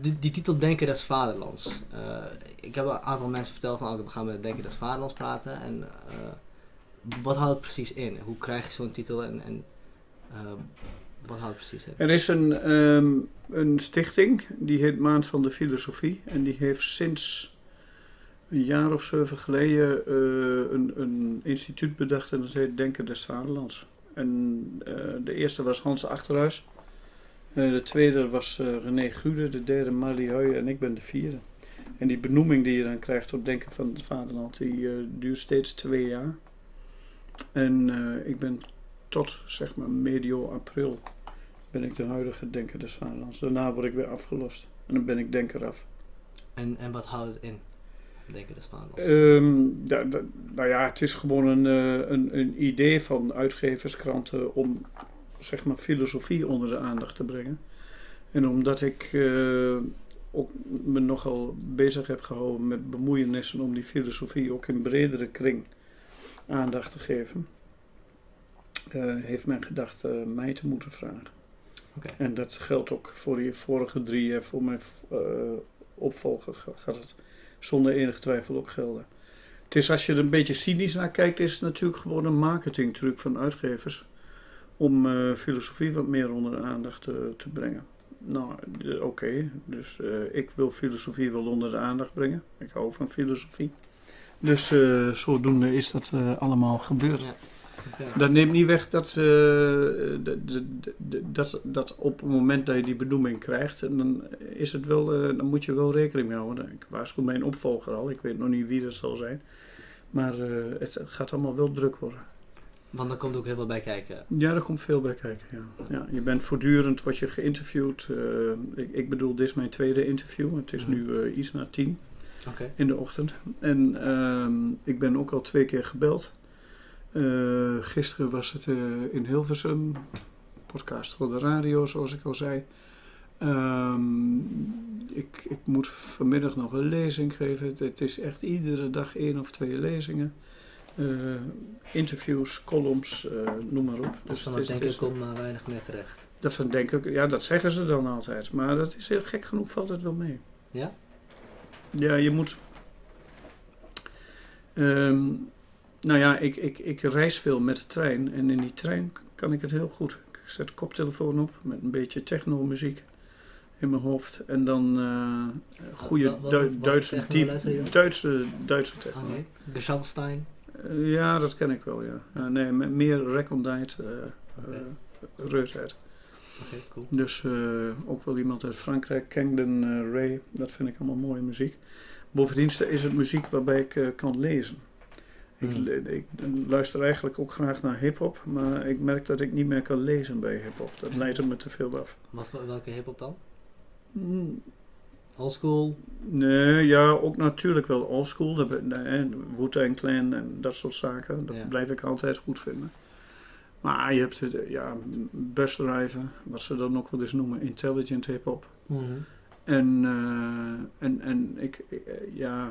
die, die titel Denken des Vaderlands. Uh, ik heb een aantal mensen verteld van, oh, we gaan met Denken des Vaderlands praten. En uh, wat houdt het precies in? Hoe krijg je zo'n titel en, en wat houdt het precies in? Er is een, um, een stichting, die heet Maand van de Filosofie. En die heeft sinds een jaar of zeven geleden een, een instituut bedacht en dat heet Denken des Vaderlands. En de eerste was Hans Achterhuis. De tweede was uh, René Gude, de derde Marlie Heu en ik ben de vierde. En die benoeming die je dan krijgt op Denken van het Vaderland, die uh, duurt steeds twee jaar. En ik ben tot zeg maar medio april ben ik de huidige Denker des Vaderlands. Daarna word ik weer afgelost en dan ben ik Denker af. En, en wat houdt het in? Denken des Vaderlands? Um, da, da, nou ja, het is gewoon een, een, een idee van uitgeverskranten om zeg maar, filosofie onder de aandacht te brengen. En omdat ik uh, ook me nogal bezig heb gehouden met bemoeienissen om die filosofie ook in bredere kring aandacht te geven, uh, heeft men gedacht uh, mij te moeten vragen. Okay. En dat geldt ook voor die vorige drie en voor mijn opvolger gaat het zonder enige twijfel ook gelden. Het is als je er een beetje cynisch naar kijkt, is het natuurlijk gewoon een marketingtruc van uitgevers om uh, filosofie wat meer onder de aandacht te, te brengen. Nou, oké, okay. dus uh, ik wil filosofie wel onder de aandacht brengen. Ik hou van filosofie. Dus uh, zodoende is dat allemaal gebeurd. Ja. Okay. Dat neemt niet weg dat, ze, dat, dat op het moment dat je die benoeming krijgt, dan, is het wel, dan moet je wel rekening mee houden. Ik waarschuw mijn opvolger al, ik weet nog niet wie dat zal zijn. Maar het gaat allemaal wel druk worden. Want er komt ook heel veel bij kijken. Ja, er komt veel bij kijken, ja. ja je bent voortdurend, word je geïnterviewd. Uh, ik, ik, bedoel, dit is mijn tweede interview. Het is mm. nu uh, iets na tien okay. in de ochtend. En uh, ik ben ook al twee keer gebeld. Uh, gisteren was het in Hilversum. Podcast voor de radio, zoals ik al zei. Um, ik, ik moet vanmiddag nog een lezing geven. Het is echt iedere dag één of twee lezingen. Uh, interviews, columns, uh, noem maar op. Dus van het denken komt maar weinig meer terecht. Dat van denken, ja, dat zeggen ze dan altijd. Maar dat is heel gek genoeg, valt het wel mee. Ja? Ja, je moet. Um, nou ja, ik, ik, ik reis veel met de trein en in die trein kan ik het heel goed. Ik zet de koptelefoon op met een beetje techno-muziek in mijn hoofd en dan uh, goede Wat- wat- Du- wat Duitse, techno diep? Duitse, Duitse techno. Oké. De Schalstein. Eh, ja, dat ken ik wel, ja. ja nee, me- meer recondite uh, Oké. reusheid. Oké, cool. Dus eh, ook wel iemand uit Frankrijk, eh, Ray, dat vind ik allemaal mooie muziek. Bovendien is het muziek waarbij ik eh, kan lezen. Ik, Hmm. ik luister eigenlijk ook graag naar hip-hop, maar ik merk dat ik niet meer kan lezen bij hip-hop. Dat Hmm. leidt me te veel af. Wat, welke hip-hop dan? Oldschool? Nee, ja, ook natuurlijk wel oldschool. Wu-Tang Clan en dat soort zaken. Dat Ja. blijf ik altijd goed vinden. Maar je hebt het, ja, busdriven, wat ze dan ook wel eens noemen, intelligent hip-hop. En, eh, en, en ik, eh, ja,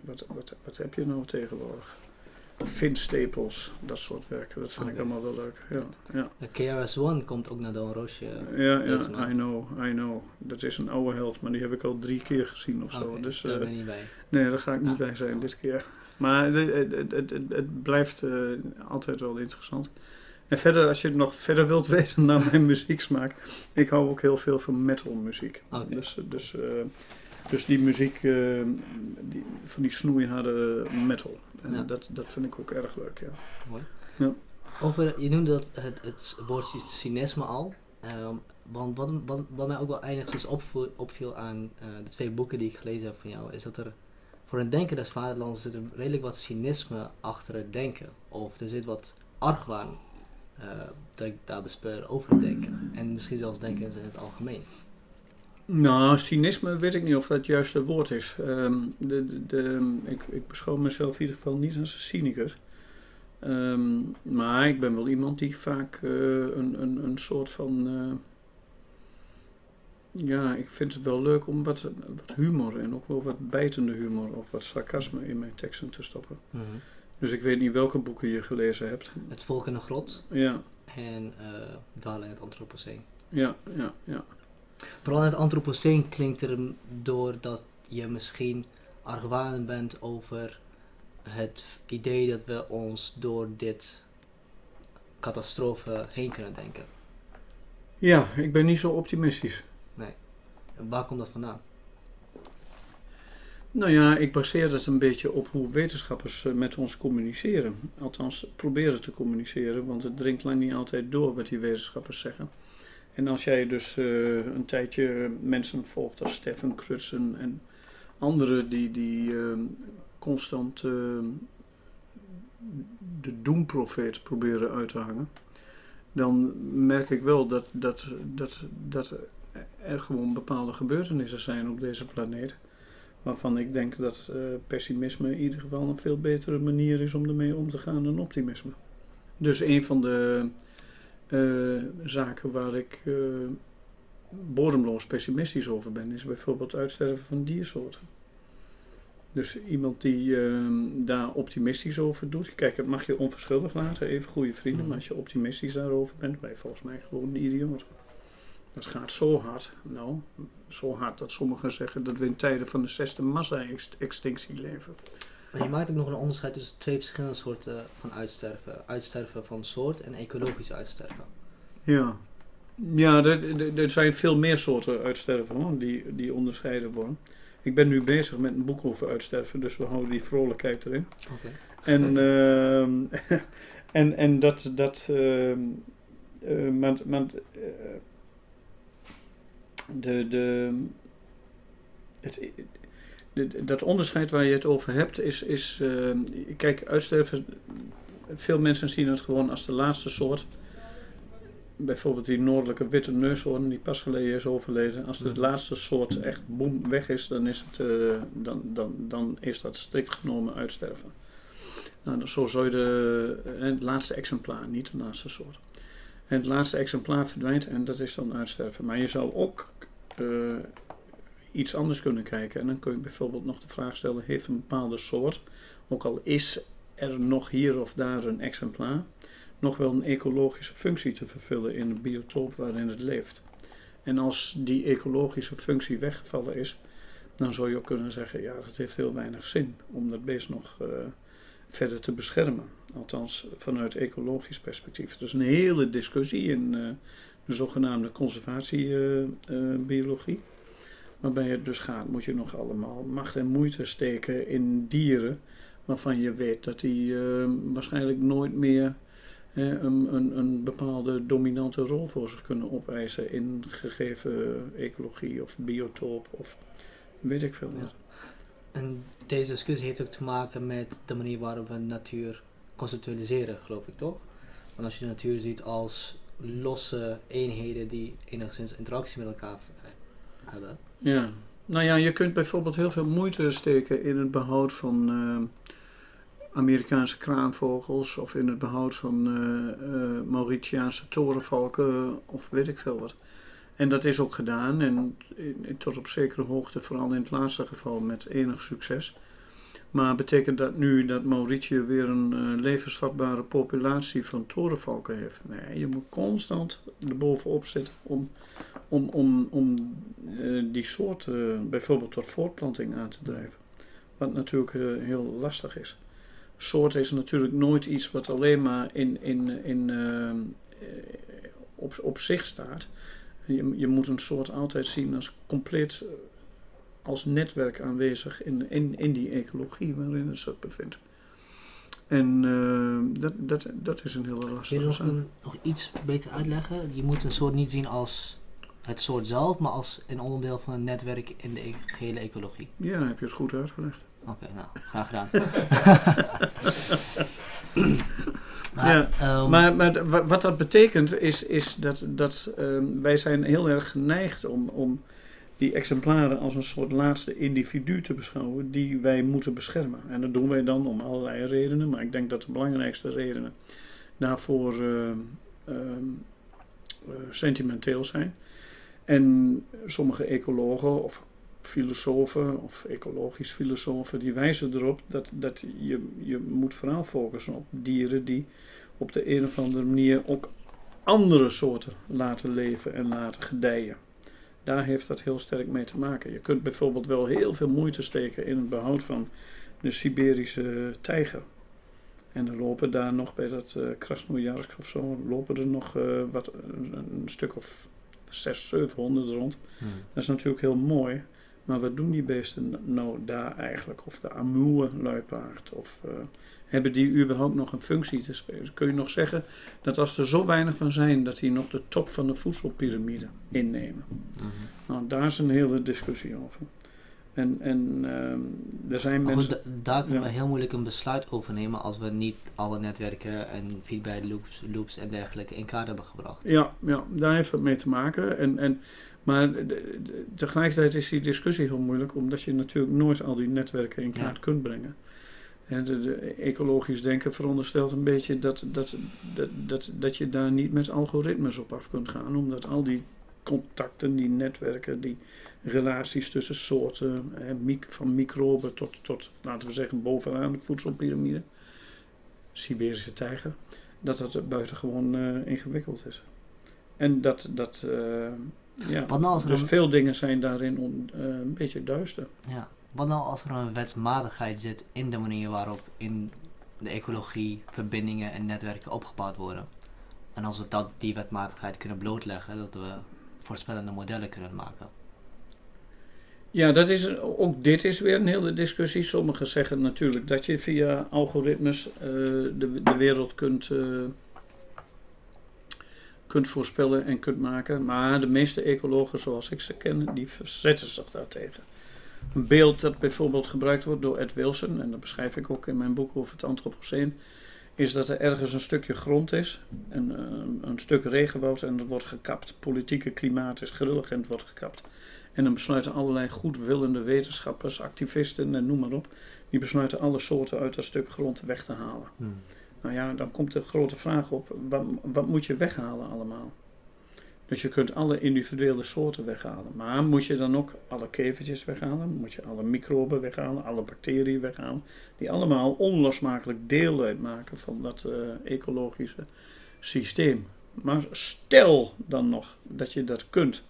wat, wat, wat heb je nou tegenwoordig? Vince Staples, dat soort werken, dat vind ik allemaal wel leuk. Ja, ja. De KRS-One komt ook naar Don Roosje. Ja, Deze ja, maand. I know, I know. Dat is een oude held, maar die heb ik al drie keer gezien of zo. Dus, daar eh, ben je niet bij. Nee, daar ga ik niet Ah. bij zijn dit keer. Maar het, het, het, het, het- het blijft eh, altijd wel interessant. En verder, als je nog verder wilt weten naar mijn muzieksmaak, ik hou ook heel veel van metal muziek. Dus, eh, dus, eh, dus die muziek eh, die, van die snoeiharde metal. En Ja. dat, dat vind ik ook erg leuk, ja. Mooi. Ja. Over, je noemde dat het, het woord cynisme al. Ehm, want wat, wat, wat mij ook wel enigszins opviel, opviel aan eh, de twee boeken die ik gelezen heb van jou, is dat er voor een denker des vaderlands zit er redelijk wat cynisme achter het denken. Of er zit wat argwaan eh, dat ik daar bespeur over het denken. En misschien zelfs denken in het algemeen. Nou, cynisme weet ik niet of dat het juiste woord is. Ehm, de, de, de- ik, ik beschouw mezelf in ieder geval niet als een cynicus. Ehm, maar ik ben wel iemand die vaak eh, een, een, een soort van. eh, ja, ik vind het wel leuk om wat, wat humor en ook wel wat bijtende humor of wat sarcasme in mijn teksten te stoppen. Dus ik weet niet welke boeken je gelezen hebt. Het volk in de grot Ja, en eh Dwalen in het Anthropoceen. ja, ja, ja. Vooral in het antropoceen klinkt er door dat je misschien argwanend bent over het idee dat we ons door dit catastrofe heen kunnen denken. Ja, ik ben niet zo optimistisch. En Waar komt dat vandaan? Nou ja, ik baseer het een beetje op hoe wetenschappers eh, met ons communiceren. Althans, proberen te communiceren, want het dringt lang niet altijd door wat die wetenschappers zeggen. En als jij dus eh, een tijdje mensen volgt als Stefan Krutsen en anderen die, die eh, constant eh, de doemprofeet proberen uit te hangen, dan merk ik wel dat, dat, dat, dat er gewoon bepaalde gebeurtenissen zijn op deze planeet waarvan ik denk dat eh, pessimisme in ieder geval een veel betere manier is om ermee om te gaan dan optimisme. Dus een van de eh, zaken waar ik eh, bodemloos pessimistisch over ben, is bijvoorbeeld het uitsterven van diersoorten. Dus iemand die eh, daar optimistisch over doet, kijk, het mag je onverschuldigd laten, even goede vrienden, maar als je optimistisch daarover bent, ben je volgens mij gewoon een idioot. Dat gaat zo hard, nou, zo hard dat sommigen zeggen dat we in tijden van de zesde massa-extinctie leven. En je maakt ook nog een onderscheid tussen twee verschillende soorten van uitsterven. Uitsterven van soort en ecologisch uitsterven. Ja, ja er, zijn veel meer soorten uitsterven hoor, die, die onderscheiden worden. Ik ben nu bezig met een boek over uitsterven, dus we houden die vrolijkheid erin. Oké. En, ehm, en, en dat, dat ehm, eh, maar, maar, de, de, het, de- dat onderscheid waar je het over hebt is, is ehm, kijk, uitsterven, veel mensen zien het gewoon als de laatste soort. Bijvoorbeeld die noordelijke witte neushoorn die pas geleden is overleden. Als de laatste soort echt boem weg is, dan is, het, eh, dan, dan, dan is dat strikt genomen uitsterven. Nou, zo zou je de, eh, het laatste exemplaar, niet de laatste soort. En het laatste exemplaar verdwijnt en dat is dan uitsterven. Maar je zou ook eh, iets anders kunnen kijken. En dan kun je bijvoorbeeld nog de vraag stellen: heeft een bepaalde soort, ook al is er nog hier of daar een exemplaar, nog wel een ecologische functie te vervullen in het biotoop waarin het leeft? En als die ecologische functie weggevallen is, dan zou je ook kunnen zeggen: ja, dat heeft heel weinig zin om dat beest nog eh, verder te beschermen. Althans, vanuit ecologisch perspectief. Dus een hele discussie in eh, de zogenaamde conservatiebiologie. Waarbij het dus gaat, moet je nog allemaal macht en moeite steken in dieren. waarvan je weet dat die eh, waarschijnlijk nooit meer een, een, een bepaalde dominante rol voor zich kunnen opeisen in gegeven ecologie of biotoop of weet ik veel wat. En deze discussie heeft ook te maken met de manier waarop we natuur conceptualiseren, geloof ik toch? Want als je de natuur ziet als losse eenheden die enigszins interactie met elkaar hebben. Ja, nou ja, je kunt bijvoorbeeld heel veel moeite steken in het behoud van eh, Amerikaanse kraanvogels of in het behoud van eh, Mauritiaanse torenvalken of weet ik veel wat. En dat is ook gedaan en tot op zekere hoogte, vooral in het laatste geval, met enig succes. Maar betekent dat nu dat Mauritië weer een levensvatbare populatie van torenvalken heeft? Nee, je moet constant erbovenop zitten om, om, om, om eh, die soort eh, bijvoorbeeld tot voortplanting aan te drijven. Wat natuurlijk eh, heel lastig is. Soort is natuurlijk nooit iets wat alleen maar in, in, in, op, op zich staat. Je, je moet een soort altijd zien als compleet als netwerk aanwezig in, in, in die ecologie waarin het zich bevindt. En dat, dat, dat is een hele je lastige nog, zaak. een, nog iets beter uitleggen? Je moet een soort niet zien als het soort zelf, maar als een onderdeel van een netwerk in de e- gehele ecologie. Ja, heb je het goed uitgelegd. Oké, nou, graag gedaan. Ja, ehm, Maar, maar wat dat betekent is, is dat, dat ehm, wij zijn heel erg geneigd om, om die exemplaren als een soort laatste individu te beschouwen die wij moeten beschermen. En dat doen wij dan om allerlei redenen, maar ik denk dat de belangrijkste redenen daarvoor ehm, eh, sentimenteel zijn. En sommige ecologen of filosofen of ecologisch filosofen die wijzen erop dat, dat je, je moet vooral focussen op dieren die op de een of andere manier ook andere soorten laten leven en laten gedijen. Daar heeft dat heel sterk mee te maken. Je kunt bijvoorbeeld wel heel veel moeite steken in het behoud van de Siberische tijger. En er lopen daar nog bij dat uh, Krasnojarsk of zo, lopen er nog uh, wat, een, stuk of 600, 700 rond. Hmm. Dat is natuurlijk heel mooi. Maar wat doen die beesten nou daar eigenlijk? Of de Amur luipaard? Of uh, hebben die überhaupt nog een functie te spelen? Kun je nog zeggen dat als er zo weinig van zijn, dat die nog de top van de voedselpiramide innemen? Mhm. Nou, daar is een hele discussie over. En, en uh, er zijn mensen. goed, da- daar kunnen ja. we heel moeilijk een besluit over nemen als we niet alle netwerken en feedback loops, loops en dergelijke in kaart hebben gebracht. Ja, ja, daar heeft het mee te maken. En, en, maar de- de- tegelijkertijd is die discussie heel moeilijk, omdat je natuurlijk nooit al die netwerken in kaart Ja. kunt brengen. En de, de ecologisch denken veronderstelt een beetje dat, dat, dat, dat, dat je daar niet met algoritmes op af kunt gaan, omdat al die contacten, die netwerken, die relaties tussen soorten, van microben tot, tot, laten we zeggen, bovenaan de voedselpiramide, Siberische tijger, dat dat buitengewoon eh ingewikkeld is. En dat, dat eh, ja, nou dus een- veel dingen zijn daarin on- eh, een beetje duister. Ja. Wat nou als er een wetsmatigheid zit in de manier waarop in de ecologie verbindingen en netwerken opgebouwd worden? En als we dat, die wetmatigheid kunnen blootleggen, dat we voorspellende modellen kunnen maken. Ja, dat is, ook dit is weer een hele discussie. Sommigen zeggen natuurlijk dat je via algoritmes eh, de, de wereld kunt, eh, kunt voorspellen en kunt maken. Maar de meeste ecologen zoals ik ze ken, die verzetten zich daartegen. Een beeld dat bijvoorbeeld gebruikt wordt door Ed Wilson, en dat beschrijf ik ook in mijn boek over het antropoceen, is dat er ergens een stukje grond is, een, eh, een stuk regenwoud en dat wordt gekapt. Politieke klimaat is grillig en het wordt gekapt. En dan besluiten allerlei goedwillende wetenschappers, activisten en noem maar op, die besluiten alle soorten uit dat stuk grond weg te halen. Hmm. Nou ja, dan komt de grote vraag op, wat, wat moet je weghalen allemaal? Dus je kunt alle individuele soorten weghalen. Maar moet je dan ook alle kevertjes weghalen? Moet je alle microben weghalen? Alle bacteriën weghalen? Die allemaal onlosmakelijk deel uitmaken van dat eh, ecologische systeem. Maar stel dan nog dat je dat kunt.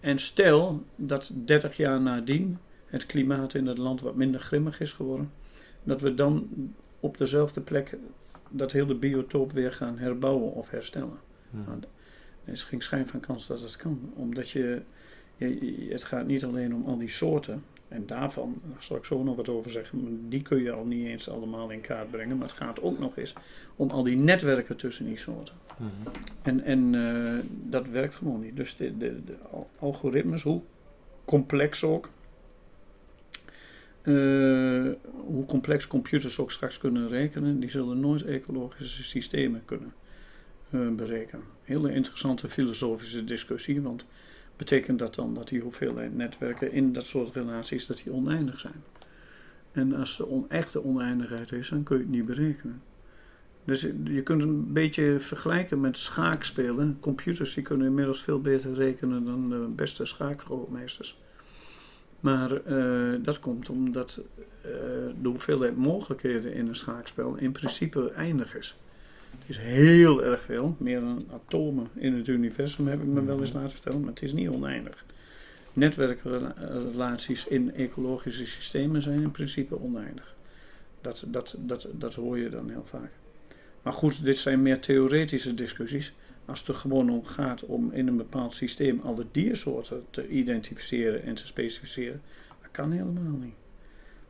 En stel dat 30 jaar nadien het klimaat in het land wat minder grimmig is geworden. Dat we dan op dezelfde plek dat hele biotoop weer gaan herbouwen of herstellen. Nou, Er is geen schijn van kans dat het kan. Omdat je- het gaat niet alleen om al die soorten. En daarvan, daar zal ik zo nog wat over zeggen, die kun je al niet eens allemaal in kaart brengen. Maar het gaat ook nog eens om al die netwerken tussen die soorten. Mhm. En, en eh, dat werkt gewoon niet. Dus de, de, de al- algoritmes, hoe complex ook, eh, hoe complex computers ook straks kunnen rekenen, die zullen nooit ecologische systemen kunnen eh, berekenen. Hele interessante filosofische discussie, want betekent dat dan dat die hoeveelheid netwerken in dat soort relaties dat die oneindig zijn? En als de on echte oneindigheid is, dan kun je het niet berekenen. Dus je kunt een beetje vergelijken met schaakspelen. Computers die kunnen inmiddels veel beter rekenen dan de beste schaakgrootmeesters. Maar eh, dat komt omdat eh, de hoeveelheid mogelijkheden in een schaakspel in principe eindig is. Is heel erg veel, meer dan atomen in het universum heb ik me wel eens laten vertellen, maar het is niet oneindig. Netwerkrelaties in ecologische systemen zijn in principe oneindig. Dat, dat, dat, dat hoor je dan heel vaak. Maar goed, dit zijn meer theoretische discussies. Als het er gewoon om gaat om in een bepaald systeem alle diersoorten te identificeren en te specificeren, dat kan helemaal niet.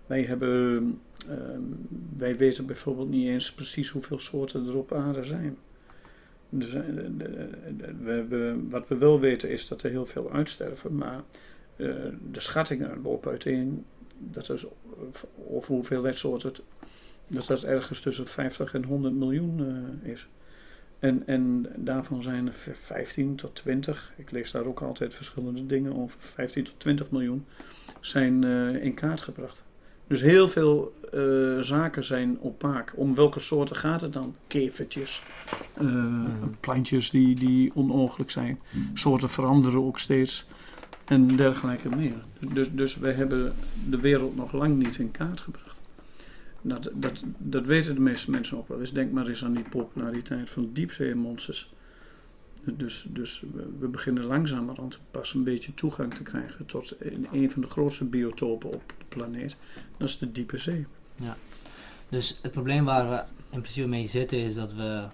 Wij, hebben, ehm, wij weten bijvoorbeeld niet eens precies hoeveel soorten er op aarde zijn. We, wat we wel weten is dat er heel veel uitsterven, maar eh, de schattingen lopen uiteen dat er, over hoeveelheid soorten dat dat ergens tussen 50 en 100 miljoen eh, is. En, en daarvan zijn er v- 15 tot 20, ik lees daar ook altijd verschillende dingen over, 15 tot 20 miljoen zijn eh, in kaart gebracht. Dus heel veel eh, zaken zijn opaak. Om welke soorten gaat het dan? Kevertjes, eh, plantjes die, die onogelijk zijn. Soorten veranderen ook steeds en dergelijke meer. Dus, dus we hebben de wereld nog lang niet in kaart gebracht. Dat, dat, dat weten de meeste mensen ook wel eens. Denk maar eens aan die populariteit van diepzeemonsters. Dus, dus we, beginnen langzamerhand pas een beetje toegang te krijgen tot een, een van de grootste biotopen op de planeet. Dat is de diepe zee. Dus het probleem waar we in principe mee zitten is dat we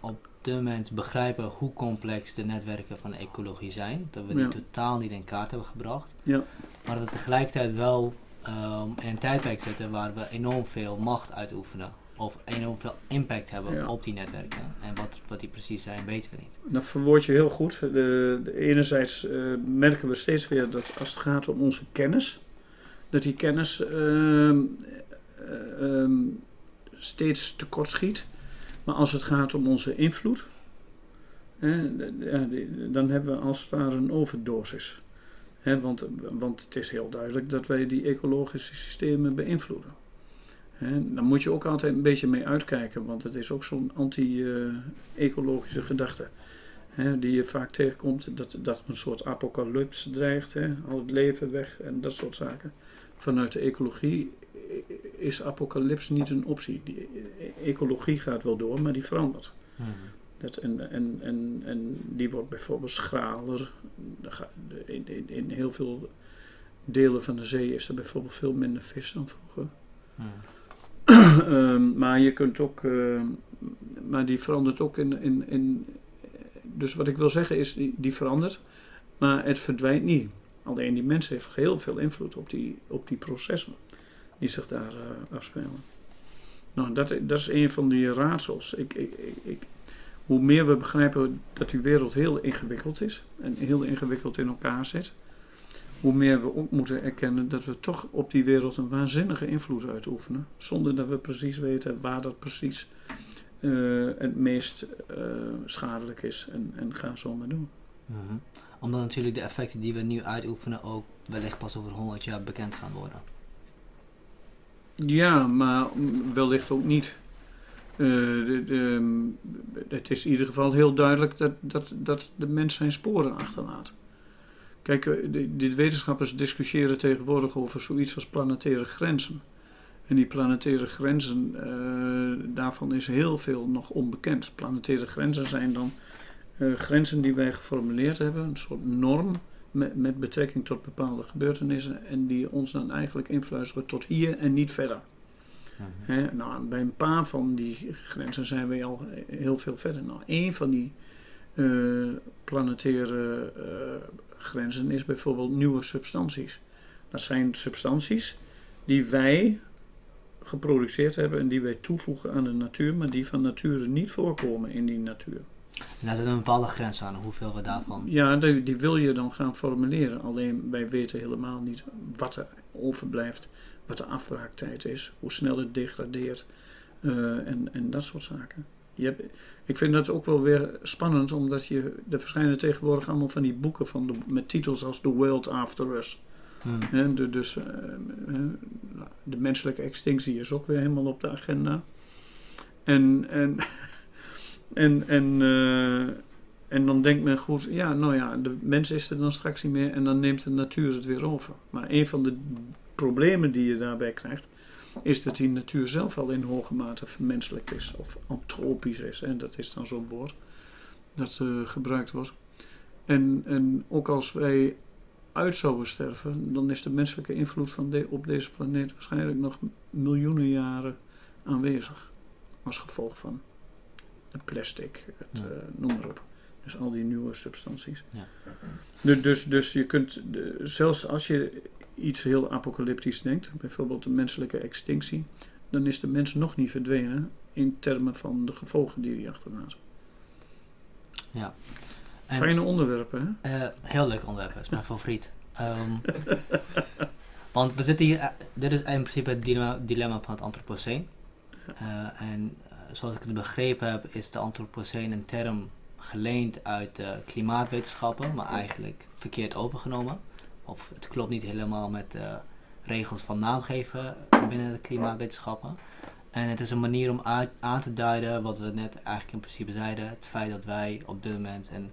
op dit moment begrijpen hoe complex de netwerken van de ecologie zijn. Dat we die Ja. totaal niet in kaart hebben gebracht. Ja. Maar dat we tegelijkertijd wel ehm, in een tijdperk zitten waar we enorm veel macht uitoefenen. Of enorm veel impact hebben Ja. op die netwerken. En wat, wat die precies zijn, weten we niet. Dat verwoord je heel goed. De, de enerzijds eh, merken we steeds weer dat als het gaat om onze kennis, dat die kennis eh, ehm, steeds tekort schiet. Maar als het gaat om onze invloed, dan hebben we als het ware een overdosis. Hè, want, want het is heel duidelijk dat wij die ecologische systemen beïnvloeden. Hè, daar moet je ook altijd een beetje mee uitkijken, want het is ook zo'n anti-ecologische gedachte hè, die je vaak tegenkomt, dat, dat een soort apocalyps dreigt, hè, al het leven weg en dat soort zaken. Vanuit de ecologie is apocalyps niet een optie. Die ecologie gaat wel door, maar die verandert. Dat, en, en, en, en die wordt bijvoorbeeld schraler. Er In, in, in heel veel delen van de zee is er bijvoorbeeld veel minder vis dan vroeger. Hmm. Ehm, maar je kunt ook, eh, maar die verandert ook in, in, in. Dus wat ik wil zeggen is, die, die verandert, maar het verdwijnt niet. Alleen die mens heeft heel veel invloed op die, op die processen die zich daar eh, afspelen. Nou, dat, dat is een van die raadsels. Ik, ik, ik- hoe meer we begrijpen dat die wereld heel ingewikkeld is en heel ingewikkeld in elkaar zit, hoe meer we ook moeten erkennen dat we toch op die wereld een waanzinnige invloed uitoefenen, zonder dat we precies weten waar dat precies eh, het meest eh, schadelijk is. En, en ga zo maar doen. Mhm. Omdat natuurlijk de effecten die we nu uitoefenen ook wellicht pas over 100 jaar bekend gaan worden. Ja, maar wellicht ook niet. Eh, de, de, het is in ieder geval heel duidelijk dat, dat, dat de mens zijn sporen achterlaat. Kijk, eh, de, de wetenschappers discussiëren tegenwoordig over zoiets als planetaire grenzen. En die planetaire grenzen, eh, daarvan is heel veel nog onbekend. Planetaire grenzen zijn dan eh, grenzen die wij geformuleerd hebben, een soort norm met, met betrekking tot bepaalde gebeurtenissen en die ons dan eigenlijk influisteren tot hier en niet verder. Hè, nou, bij een paar van die grenzen zijn we al heel veel verder. Nou, één van die eh, planetaire grenzen is bijvoorbeeld nieuwe substanties. Dat zijn substanties die wij geproduceerd hebben en die wij toevoegen aan de natuur, maar die van nature niet voorkomen in die natuur. En daar zit een bepaalde grens aan, hoeveel we daarvan. Ja, die, die wil je dan gaan formuleren. Alleen wij weten helemaal niet wat er overblijft, wat de afbraaktijd is, hoe snel het degradeert eh, en, en dat soort zaken. Je hebt, ik vind dat ook wel weer spannend, omdat je, er verschijnen tegenwoordig allemaal van die boeken van de, met titels als The World After Us. Hmm. De, dus eh, de menselijke extinctie is ook weer helemaal op de agenda. En, en, en, en, eh, en dan denkt men goed, ja, nou ja, de mens is er dan straks niet meer en dan neemt de natuur het weer over. Maar een van de problemen die je daarbij krijgt, is dat die natuur zelf al in hoge mate vermenselijk is, of antropisch is. En dat is dan zo'n woord dat eh, gebruikt wordt. En, en ook als wij uit zouden sterven, dan is de menselijke invloed van de, op deze planeet waarschijnlijk nog miljoenen jaren aanwezig. Als gevolg van het plastic, het, Ja. eh, noem maar op. Dus al die nieuwe substanties. Ja. Dus, dus, dus je kunt, zelfs als je iets heel apocalyptisch denkt, bijvoorbeeld de menselijke extinctie, dan is de mens nog niet verdwenen in termen van de gevolgen die hij achterlaat. Ja. En, Fijne onderwerpen, hè? eh, heel leuk onderwerp, dat is mijn favoriet. Ehm, want we zitten hier, eh, dit is in principe het dilemma, dilemma van het antropoceen. Eh, en zoals ik het begrepen heb, is de antropoceen een term geleend uit klimaatwetenschappen, maar eigenlijk verkeerd overgenomen. Of het klopt niet helemaal met de regels van naamgeven binnen de klimaatwetenschappen. En het is een manier om uit- aan te duiden wat we net eigenlijk in principe zeiden. Het feit dat wij op dit moment, een,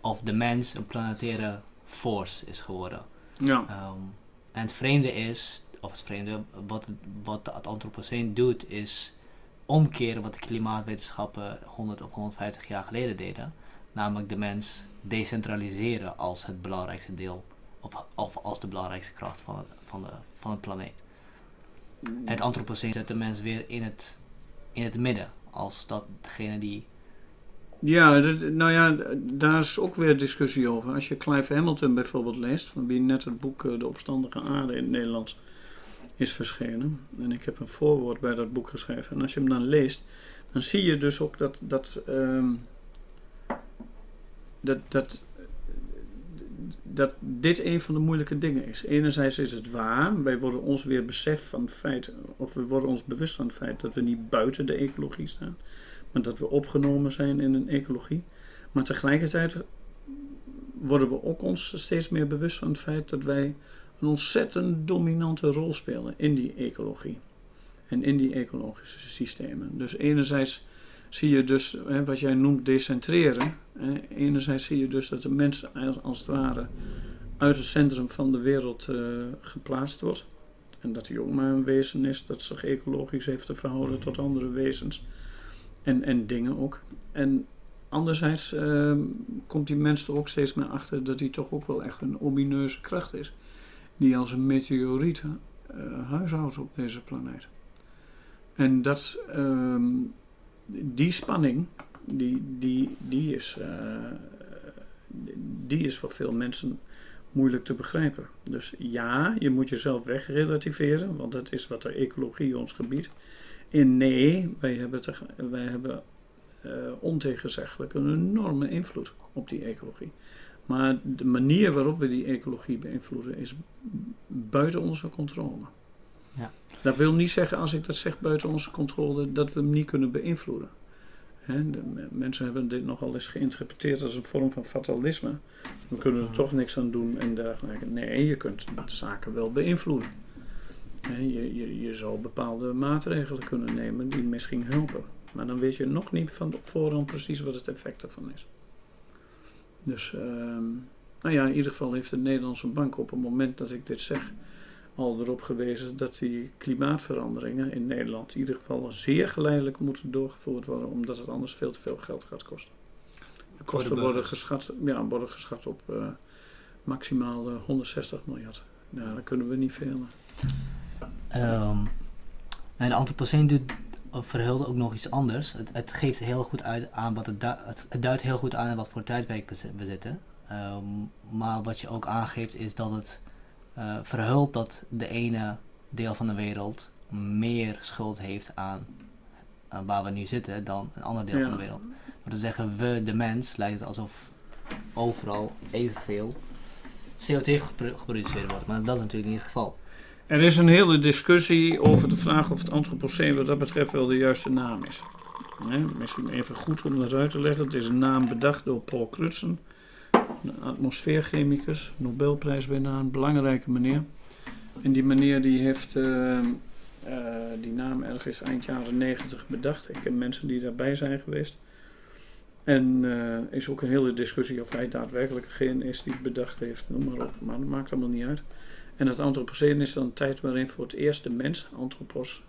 of de mens, een planetaire force is geworden. Ja. Ehm, en het vreemde is, of het vreemde, wat, wat het antropoceen doet, is omkeren wat de klimaatwetenschappen 100 of 150 jaar geleden deden. namelijk de mens decentraliseren als het belangrijkste deel, of, of als de belangrijkste kracht van het, van de, van het planeet. Het antropoceen zet de mens weer in het, in het midden, als dat degene die Ja, nou ja, daar is ook weer discussie over. Als je Clive Hamilton bijvoorbeeld leest, van wie net het boek eh, De Opstandige Aarde in het Nederlands is verschenen. En ik heb een voorwoord bij dat boek geschreven. En als je hem dan leest, dan zie je dus ook dat, dat, ehm, dat, dat, dat dit een van de moeilijke dingen is. Enerzijds is het waar, wij worden ons weer besef van het feit, of we worden ons bewust van het feit dat we niet buiten de ecologie staan maar dat we opgenomen zijn in een ecologie. Maar tegelijkertijd worden we ook ons steeds meer bewust van het feit dat wij een ontzettend dominante rol spelen in die ecologie. En in die ecologische systemen. Dus enerzijds zie je dus, hè, wat jij noemt decentreren. Hè, enerzijds zie je dus dat de mens als, als het ware uit het centrum van de wereld eh, geplaatst wordt. En dat hij ook maar een wezen is dat zich ecologisch heeft te verhouden tot andere wezens. En, en dingen ook. En anderzijds ehm, komt die mens er ook steeds meer achter dat hij toch ook wel echt een omineuze kracht is. Die als een meteoriet eh, huishoudt op deze planeet. En dat, ehm, die spanning, die, die, die, is, eh, die is voor veel mensen moeilijk te begrijpen. Dus ja, je moet jezelf wegrelativeren, want dat is wat de ecologie ons gebiedt. En nee, wij hebben, te, wij hebben eh, ontegenzeggelijk een enorme invloed op die ecologie. Maar de manier waarop we die ecologie beïnvloeden is buiten onze controle. Ja. Dat wil niet zeggen, als ik dat zeg buiten onze controle, dat we hem niet kunnen beïnvloeden. De mensen hebben dit nogal eens geïnterpreteerd als een vorm van fatalisme. We kunnen er toch niks aan doen en dergelijke. Nee, je kunt de zaken wel beïnvloeden. Je, je, je zou bepaalde maatregelen kunnen nemen die misschien helpen. Maar dan weet je nog niet van voorhand precies wat het effect ervan is. Dus, ehm, nou ja, in ieder geval heeft de Nederlandse bank op het moment dat ik dit zeg al erop gewezen dat die klimaatveranderingen in Nederland in ieder geval zeer geleidelijk moeten doorgevoerd worden, omdat het anders veel te veel geld gaat kosten. De kosten worden geschat, ja, worden geschat op eh, maximaal eh, 160 miljard. Nou, daar kunnen we niet veel. Ehm en de Anthropocene doet, of verhult ook nog iets anders. Het, het geeft heel goed uit aan wat het, du- het, het duidt heel goed aan wat voor tijdperk we zitten. Ehm, maar wat je ook aangeeft is dat het eh, verhult dat de ene deel van de wereld meer schuld heeft aan, aan waar we nu zitten dan een ander deel Ja. van de wereld. Maar te zeggen we, de mens, lijkt het alsof overal evenveel CO2 gepro- geproduceerd wordt. Maar dat is natuurlijk niet het geval. Er is een hele discussie over de vraag of het antropoceen wat dat betreft wel de juiste naam is. Misschien even goed om dat uit te leggen. Het is een naam bedacht door Paul Crutzen, een atmosfeerchemicus, Nobelprijswinnaar, een belangrijke meneer. En die meneer die heeft eh, eh, die naam ergens eind jaren 90 bedacht. Ik ken mensen die daarbij zijn geweest. En er is ook een hele discussie of hij daadwerkelijk degene is die het bedacht heeft, noem maar op. Maar dat maakt allemaal niet uit. En het antropoceen is dan een tijd waarin voor het eerst de mens, antropos,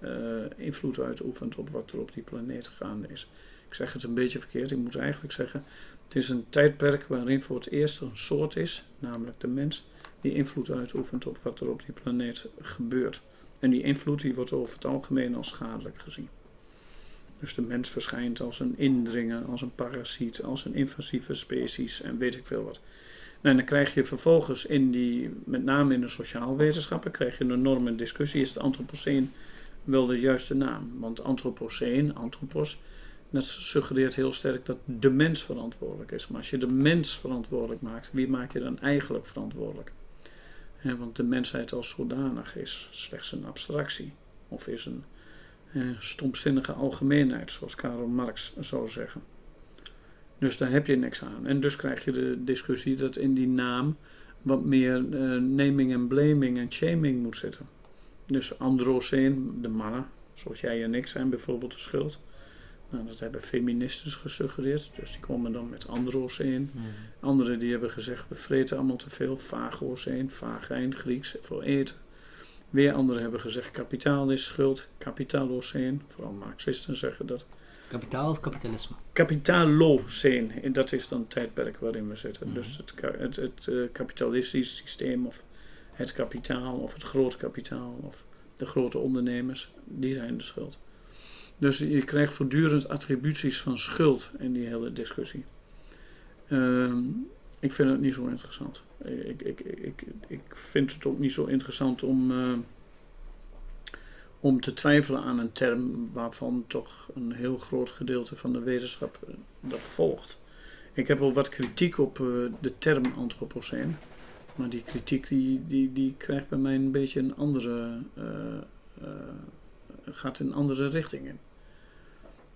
eh, invloed uitoefent op wat er op die planeet gaande is. Ik zeg het een beetje verkeerd, ik moet eigenlijk zeggen, het is een tijdperk waarin voor het eerst een soort is, namelijk de mens, die invloed uitoefent op wat er op die planeet gebeurt. En die invloed die wordt over het algemeen als schadelijk gezien. Dus de mens verschijnt als een indringer, als een parasiet, als een invasieve species en weet ik veel wat. En dan krijg je vervolgens in die, met name in de sociaalwetenschappen, krijg je een enorme discussie. Is het antropoceen wel de juiste naam? Want antropoceen, antropos, dat suggereert heel sterk dat de mens verantwoordelijk is. Maar als je de mens verantwoordelijk maakt, wie maak je dan eigenlijk verantwoordelijk? Want de mensheid als zodanig is slechts een abstractie. Of is een eh, stomzinnige algemeenheid, zoals Karl Marx zou zeggen. Dus daar heb je niks aan. En dus krijg je de discussie dat in die naam wat meer eh, naming en blaming en shaming moet zitten. Dus androceen, de mannen, zoals jij en ik zijn bijvoorbeeld de schuld. Nou, dat hebben feministen gesuggereerd, dus die komen dan met androceen. Anderen die hebben gezegd, we vreten allemaal te veel, fagoceen, vagijn, Grieks, voor eten. Weer anderen hebben gezegd, kapitaal is schuld, kapitaloceen, vooral marxisten zeggen dat. Kapitaal of kapitalisme? Kapitaloceen, en dat is dan het tijdperk waarin we zitten. Mhm. Dus het, het eh, kapitalistisch systeem of het kapitaal of het groot kapitaal of de grote ondernemers, die zijn de schuld. Dus je krijgt voortdurend attributies van schuld in die hele discussie. Ehm, ik vind het niet zo interessant. Ik, ik, ik, ik vind het ook niet zo interessant om, eh, om te twijfelen aan een term waarvan toch een heel groot gedeelte van de wetenschap eh, dat volgt. Ik heb wel wat kritiek op eh, de term antropoceen. Maar die kritiek die, die, die krijgt bij mij een beetje een andere. Gaat in andere richting in.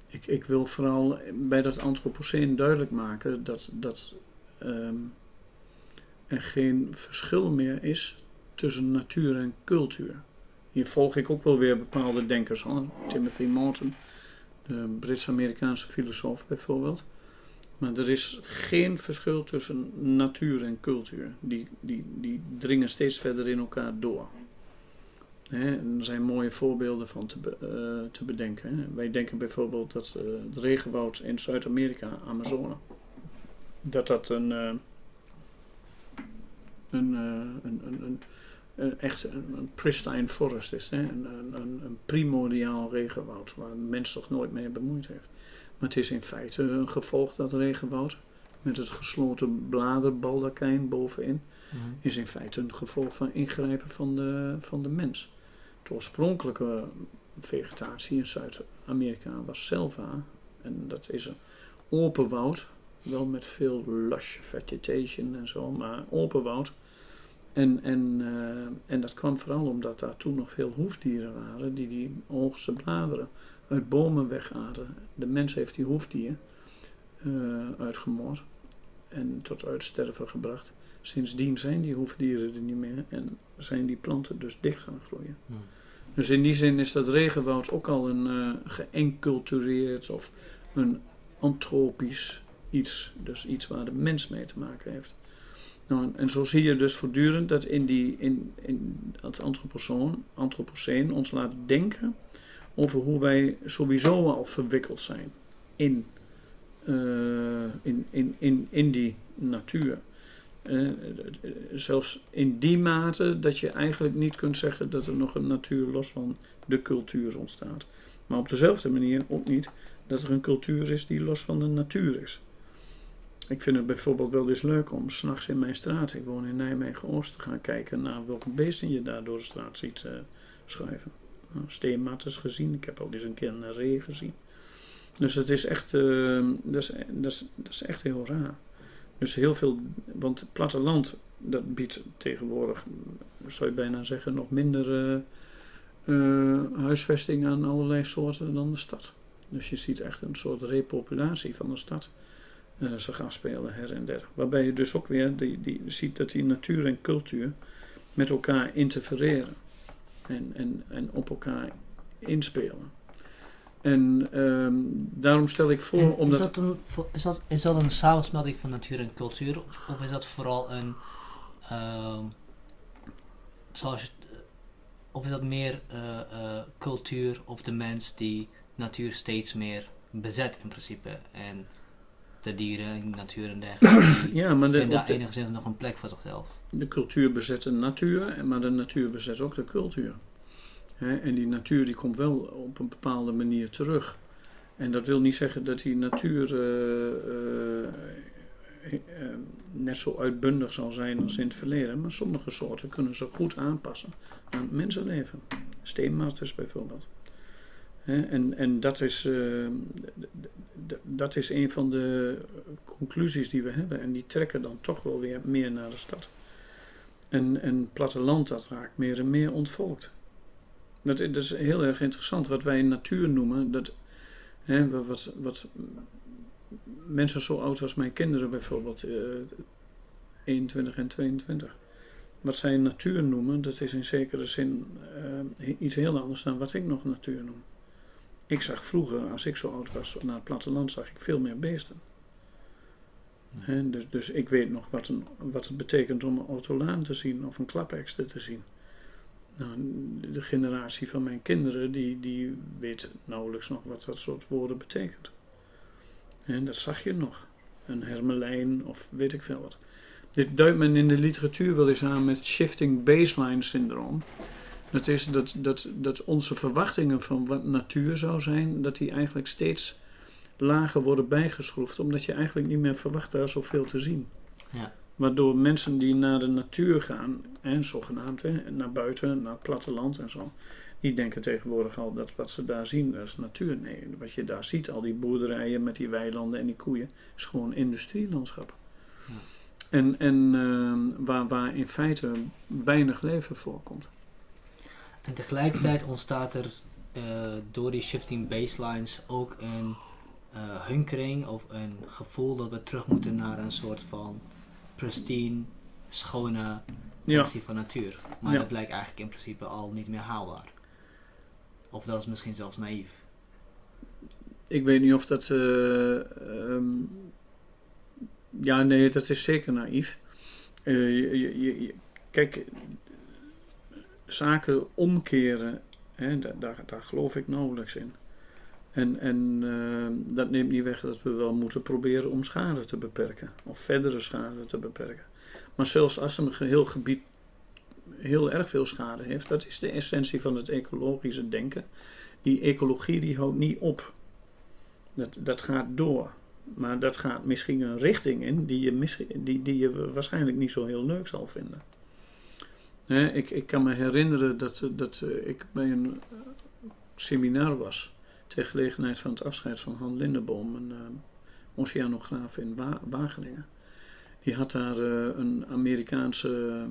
Ik, ik wil vooral bij dat antropoceen duidelijk maken dat, dat ehm, er geen verschil meer is tussen natuur en cultuur. Hier volg ik ook wel weer bepaalde denkers aan. Timothy Morton, de Brits-Amerikaanse filosoof bijvoorbeeld. Maar er is geen verschil tussen natuur en cultuur. Die, die, die dringen steeds verder in elkaar door. Hè, en er zijn mooie voorbeelden van te, eh, te bedenken. Hè. Wij denken bijvoorbeeld dat eh, het regenwoud in Zuid-Amerika, Amazone, dat dat een, eh, een, een, een, echt een, pristine forest is. Hè. Een, een, een, primordiaal regenwoud waar een mens zich nooit mee bemoeid heeft. Maar het is in feite een gevolg dat regenwoud met het gesloten bladerbaldakijn bovenin is in feite een gevolg van ingrijpen van de, van de mens. De oorspronkelijke vegetatie in Zuid-Amerika was selva. En dat is een open woud. Wel met veel lush vegetation en zo, maar open woud. En, en, eh, en dat kwam vooral omdat daar toen nog veel hoefdieren waren die die hoogste bladeren uit bomen wegaten. De mens heeft die hoefdieren eh, uitgemoord en tot uitsterven gebracht. Sindsdien zijn die hoefdieren er niet meer en zijn die planten dus dicht gaan groeien. Hmm. Dus in die zin is dat regenwoud ook al een eh geëncultureerd of een antropisch iets. Dus iets waar de mens mee te maken heeft. Nou, en, zo zie je dus voortdurend dat in, die, in, in het antropoceen ons laat denken over hoe wij sowieso al verwikkeld zijn in, eh, in, in, in, in die natuur. Eh, zelfs in die mate dat je eigenlijk niet kunt zeggen dat er nog een natuur los van de cultuur ontstaat. Maar op dezelfde manier ook niet dat er een cultuur is die los van de natuur is. Ik vind het bijvoorbeeld wel eens leuk om s'nachts in mijn straat, ik woon in Nijmegen-Oost, te gaan kijken naar welke beesten je daar door de straat ziet eh, schuiven. Nou, steenmatters gezien, ik heb al eens een keer een ree gezien. Dus het is echt, eh, dat, is, dat is echt heel raar. Dus heel veel, want het platteland, dat biedt tegenwoordig, zou je bijna zeggen, nog minder eh, eh, huisvesting aan allerlei soorten dan de stad. Dus je ziet echt een soort repopulatie van de stad eh zich gaan spelen her en der. Waarbij je dus ook weer die, die, ziet dat die natuur en cultuur met elkaar interfereren en, en, en op elkaar inspelen. En ehm, daarom stel ik voor, En omdat... is, dat een, is, dat, is dat een samensmelting van natuur en cultuur? Of, of is dat vooral een. ehm, zoals je, of is dat meer eh, eh, cultuur of de mens die natuur steeds meer bezet in principe? En de dieren en natuur en dergelijke. Ja, maar de, daar de, enigszins nog een plek voor zichzelf. de cultuur bezet de natuur, maar de natuur bezet ook de cultuur. En die natuur die komt wel op een bepaalde manier terug. En dat wil niet zeggen dat die natuur eh, eh, eh, net zo uitbundig zal zijn als in het verleden. Maar sommige soorten kunnen zich goed aanpassen aan het mensenleven. Steenmasters bijvoorbeeld. En, en dat is, dat is een van de conclusies die we hebben. En die trekken dan toch wel weer meer naar de stad. En, en platteland dat raakt meer en meer ontvolkt. Dat, is heel erg interessant. Wat wij natuur noemen, dat, hè, wa- wat, wat mensen zo oud als mijn kinderen bijvoorbeeld, eh 21 en 22. Wat zij natuur noemen, dat is in zekere zin eh, iets heel anders dan wat ik nog natuur noem. Ik zag vroeger, als ik zo oud was, naar het platteland zag ik veel meer beesten. Dus, dus ik weet nog wat, wat het betekent om een autolaan te zien of een klapekster te zien. Nou, de generatie van mijn kinderen, die, die weet nauwelijks nog wat dat soort woorden betekent. En dat zag je nog. Een hermelijn of weet ik veel wat. Dit duidt men in de literatuur wel eens aan met shifting baseline syndroom. Dat is dat, dat, dat onze verwachtingen van wat natuur zou zijn, dat die eigenlijk steeds lager worden bijgeschroefd, omdat je eigenlijk niet meer verwacht daar zoveel te zien. Ja. Waardoor mensen die naar de natuur gaan, en zogenaamd, hè, naar buiten, naar het platteland en zo, die denken tegenwoordig al dat wat ze daar zien, dat is natuur. Nee, wat je daar ziet, al die boerderijen met die weilanden en die koeien, is gewoon industrielandschap. Ja. En, en ehm, waar, waar in feite weinig leven voorkomt. En tegelijkertijd ontstaat er eh, door die shifting baselines ook een eh, hunkering of een gevoel dat we terug moeten naar een soort van pristine, schone Ja. versie van natuur. Maar Ja. dat lijkt eigenlijk in principe al niet meer haalbaar. Of dat is misschien zelfs naïef. Ik weet niet of dat. eh, ehm, ja, nee, dat is zeker naïef. Eh, je, je, je- je- kijk, zaken omkeren, hè, da- daar, daar geloof ik nauwelijks in. En, en ehm, dat neemt niet weg dat we wel moeten proberen om schade te beperken, of verdere schade te beperken. Maar zelfs als een geheel gebied heel erg veel schade heeft, dat is de essentie van het ecologische denken. Die ecologie die houdt niet op. Dat, dat gaat door. Maar dat gaat misschien een richting in die je, misschien, die, die je waarschijnlijk niet zo heel leuk zal vinden. Ik, ik kan me herinneren dat, dat ik bij een seminar was. Ter gelegenheid van het afscheid van Han Lindeboom, een eh, oceanograaf in Wa- Wageningen. Die had daar eh, een Amerikaanse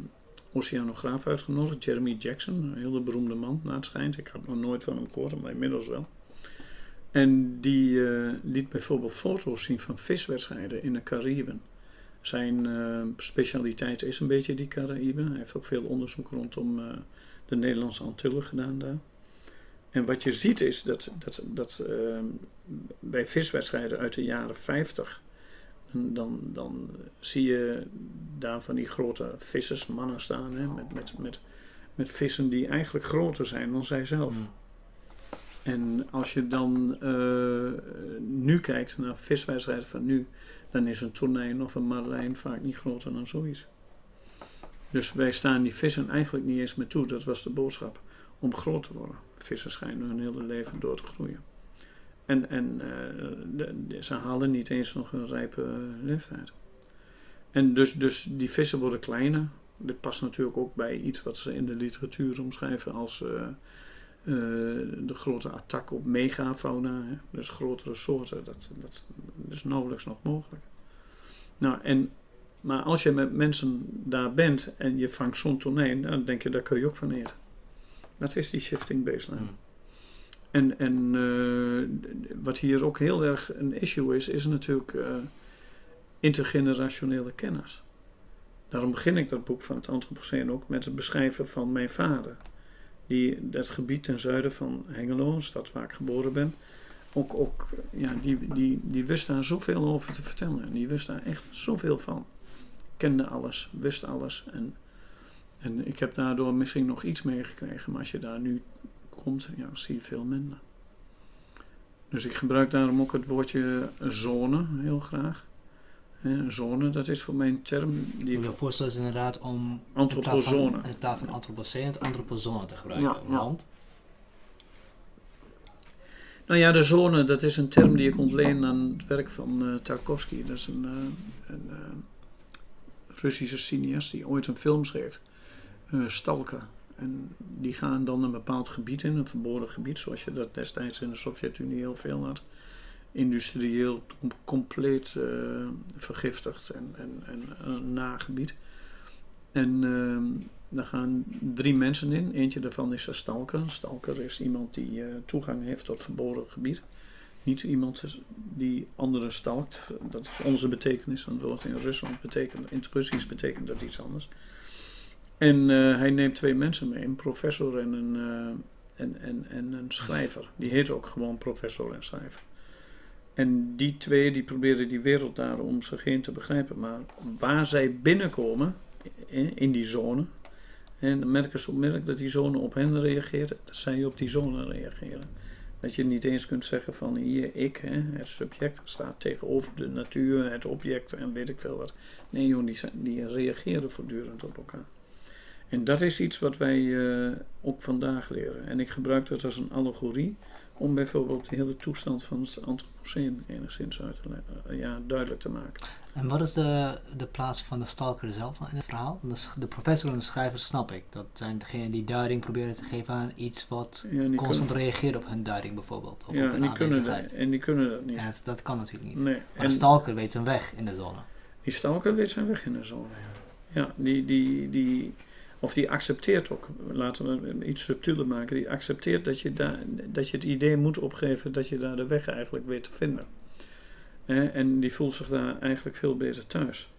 oceanograaf uitgenodigd, Jeremy Jackson, een hele beroemde man, naar het schijnt. Ik had nog nooit van hem gehoord, maar inmiddels wel. En die eh, liet bijvoorbeeld foto's zien van viswedstrijden in de Cariben. Zijn eh, specialiteit is een beetje die Cariben. Hij heeft ook veel onderzoek rondom eh, de Nederlandse Antillen gedaan daar. En wat je ziet is dat, dat, dat eh, bij viswedstrijden uit de jaren 50, dan, dan, zie je daar van die grote vissersmannen staan hè, met, met, met, met vissen die eigenlijk groter zijn dan zij zelf. Mm. En als je dan eh, nu kijkt naar viswedstrijden van nu, dan is een tonijn of een marlijn vaak niet groter dan zoiets. Dus wij staan die vissen eigenlijk niet eens meer toe, dat was de boodschap, om groot te worden. Vissen schijnen hun hele leven door te groeien. En, en eh, ze halen niet eens nog een rijpe eh, leeftijd. En dus, dus die vissen worden kleiner. Dit past natuurlijk ook bij iets wat ze in de literatuur omschrijven als eh, de grote attack op megafauna. Hè? Dus grotere soorten. Dat, dat is nauwelijks nog mogelijk. Nou, en, maar als je met mensen daar bent en je vangt zo'n tonijn, dan denk je, daar kun je ook van eten. Dat is die shifting baseline. Mm. En, en eh, wat hier ook heel erg een issue is, is natuurlijk eh, intergenerationele kennis. Daarom begin ik dat boek van het Anthropoceen ook met het beschrijven van mijn vader. Die dat gebied ten zuiden van Hengelo, een stad waar ik geboren ben, ook, ook ja, die, die, die wist daar zoveel over te vertellen. En die wist daar echt zoveel van. Kende alles, wist alles. En, en ik heb daardoor misschien nog iets meegekregen, maar als je daar nu komt, ja, zie je veel minder. Dus ik gebruik daarom ook het woordje zone heel graag. Zone, dat is voor mij een term Ik die wil voorstellen is inderdaad om antropozone. van, in plaats van antropoceen het antropozone te gebruiken. Ja, ja. Want Nou ja, de zone, dat is een term die ik ontleen aan het werk van eh Tarkovsky. Dat is een, eh, een eh, Russische cineast die ooit een film schreef, eh Stalker. En die gaan dan een bepaald gebied in, een verboden gebied, zoals je dat destijds in de Sovjet-Unie heel veel had. Industrieel com- compleet eh, vergiftigd en, en, en een nagebied. En ehm daar gaan drie mensen in. Eentje daarvan is een stalker. Een stalker is iemand die eh, toegang heeft tot verboden gebied. Niet iemand die anderen stalkt. Dat is onze betekenis, want het in Rusland betekent, in het Russisch betekent dat iets anders. En eh, hij neemt twee mensen mee, een professor en een, eh, en, en, en een schrijver. Die heet ook gewoon professor en schrijver. En die twee die proberen die wereld daar om zich heen te begrijpen. Maar waar zij binnenkomen, in, die zone, En dan merken ze onmiddellijk dat die zone op hen reageert, dat zij op die zone reageren. Dat je niet eens kunt zeggen van hier, ik, hè, het subject, staat tegenover de natuur, het object en weet ik veel wat. Nee joh, die, die reageren voortdurend op elkaar. En dat is iets wat wij eh, ook vandaag leren. En ik gebruik dat als een allegorie om bijvoorbeeld de hele toestand van het antropoceen enigszins uit te, uh, ja, duidelijk te maken. En wat is de, de plaats van de stalker zelf in het verhaal? De, de professor en de schrijver snap ik. Dat zijn degenen die duiding proberen te geven aan iets wat Ja, constant kunnen, reageert op hun duiding bijvoorbeeld. Of ja, op en die kunnen dat, en die kunnen dat niet. Ja, dat, dat kan natuurlijk niet. Nee. Maar de stalker weet zijn weg in de zone. die stalker weet zijn weg in de zone. Ja, ja die, die, die, of die accepteert ook, laten we iets subtieler maken, die accepteert dat je, daar, dat je het idee moet opgeven dat je daar de weg eigenlijk weet te vinden. En die voelt zich daar eigenlijk veel beter thuis.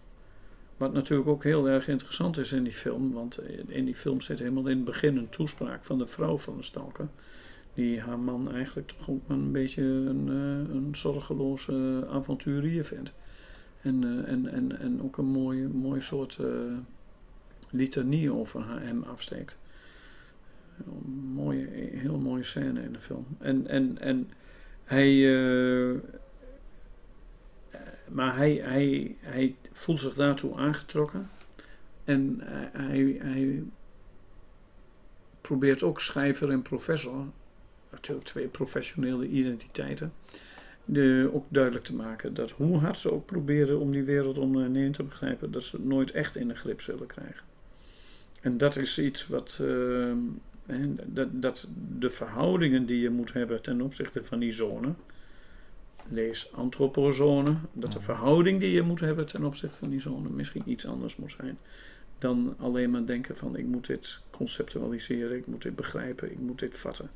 Wat natuurlijk ook heel erg interessant is in die film, want in die film zit helemaal in het begin een toespraak van de vrouw van de stalker. Die haar man eigenlijk toch ook een beetje een, eh, een zorgeloze avonturier vindt. En, eh, en, en, en ook een mooie, mooi soort eh, litanie over hem afsteekt. Een mooie, heel mooie scène in de film. En, en, en hij. eh, maar hij, hij, hij voelt zich daartoe aangetrokken. En hij, hij, hij probeert ook schrijver en professor, natuurlijk twee professionele identiteiten, de, ook duidelijk te maken dat hoe hard ze ook proberen om die wereld om hen heen te begrijpen, dat ze het nooit echt in de grip zullen krijgen. En dat is iets wat, eh, hè, dat, dat de verhoudingen die je moet hebben ten opzichte van die zone, lees antropozone, dat de Ja. verhouding die je moet hebben ten opzichte van die zone misschien iets anders moet zijn dan alleen maar denken van ik moet dit conceptualiseren, ik moet dit begrijpen, ik moet dit vatten.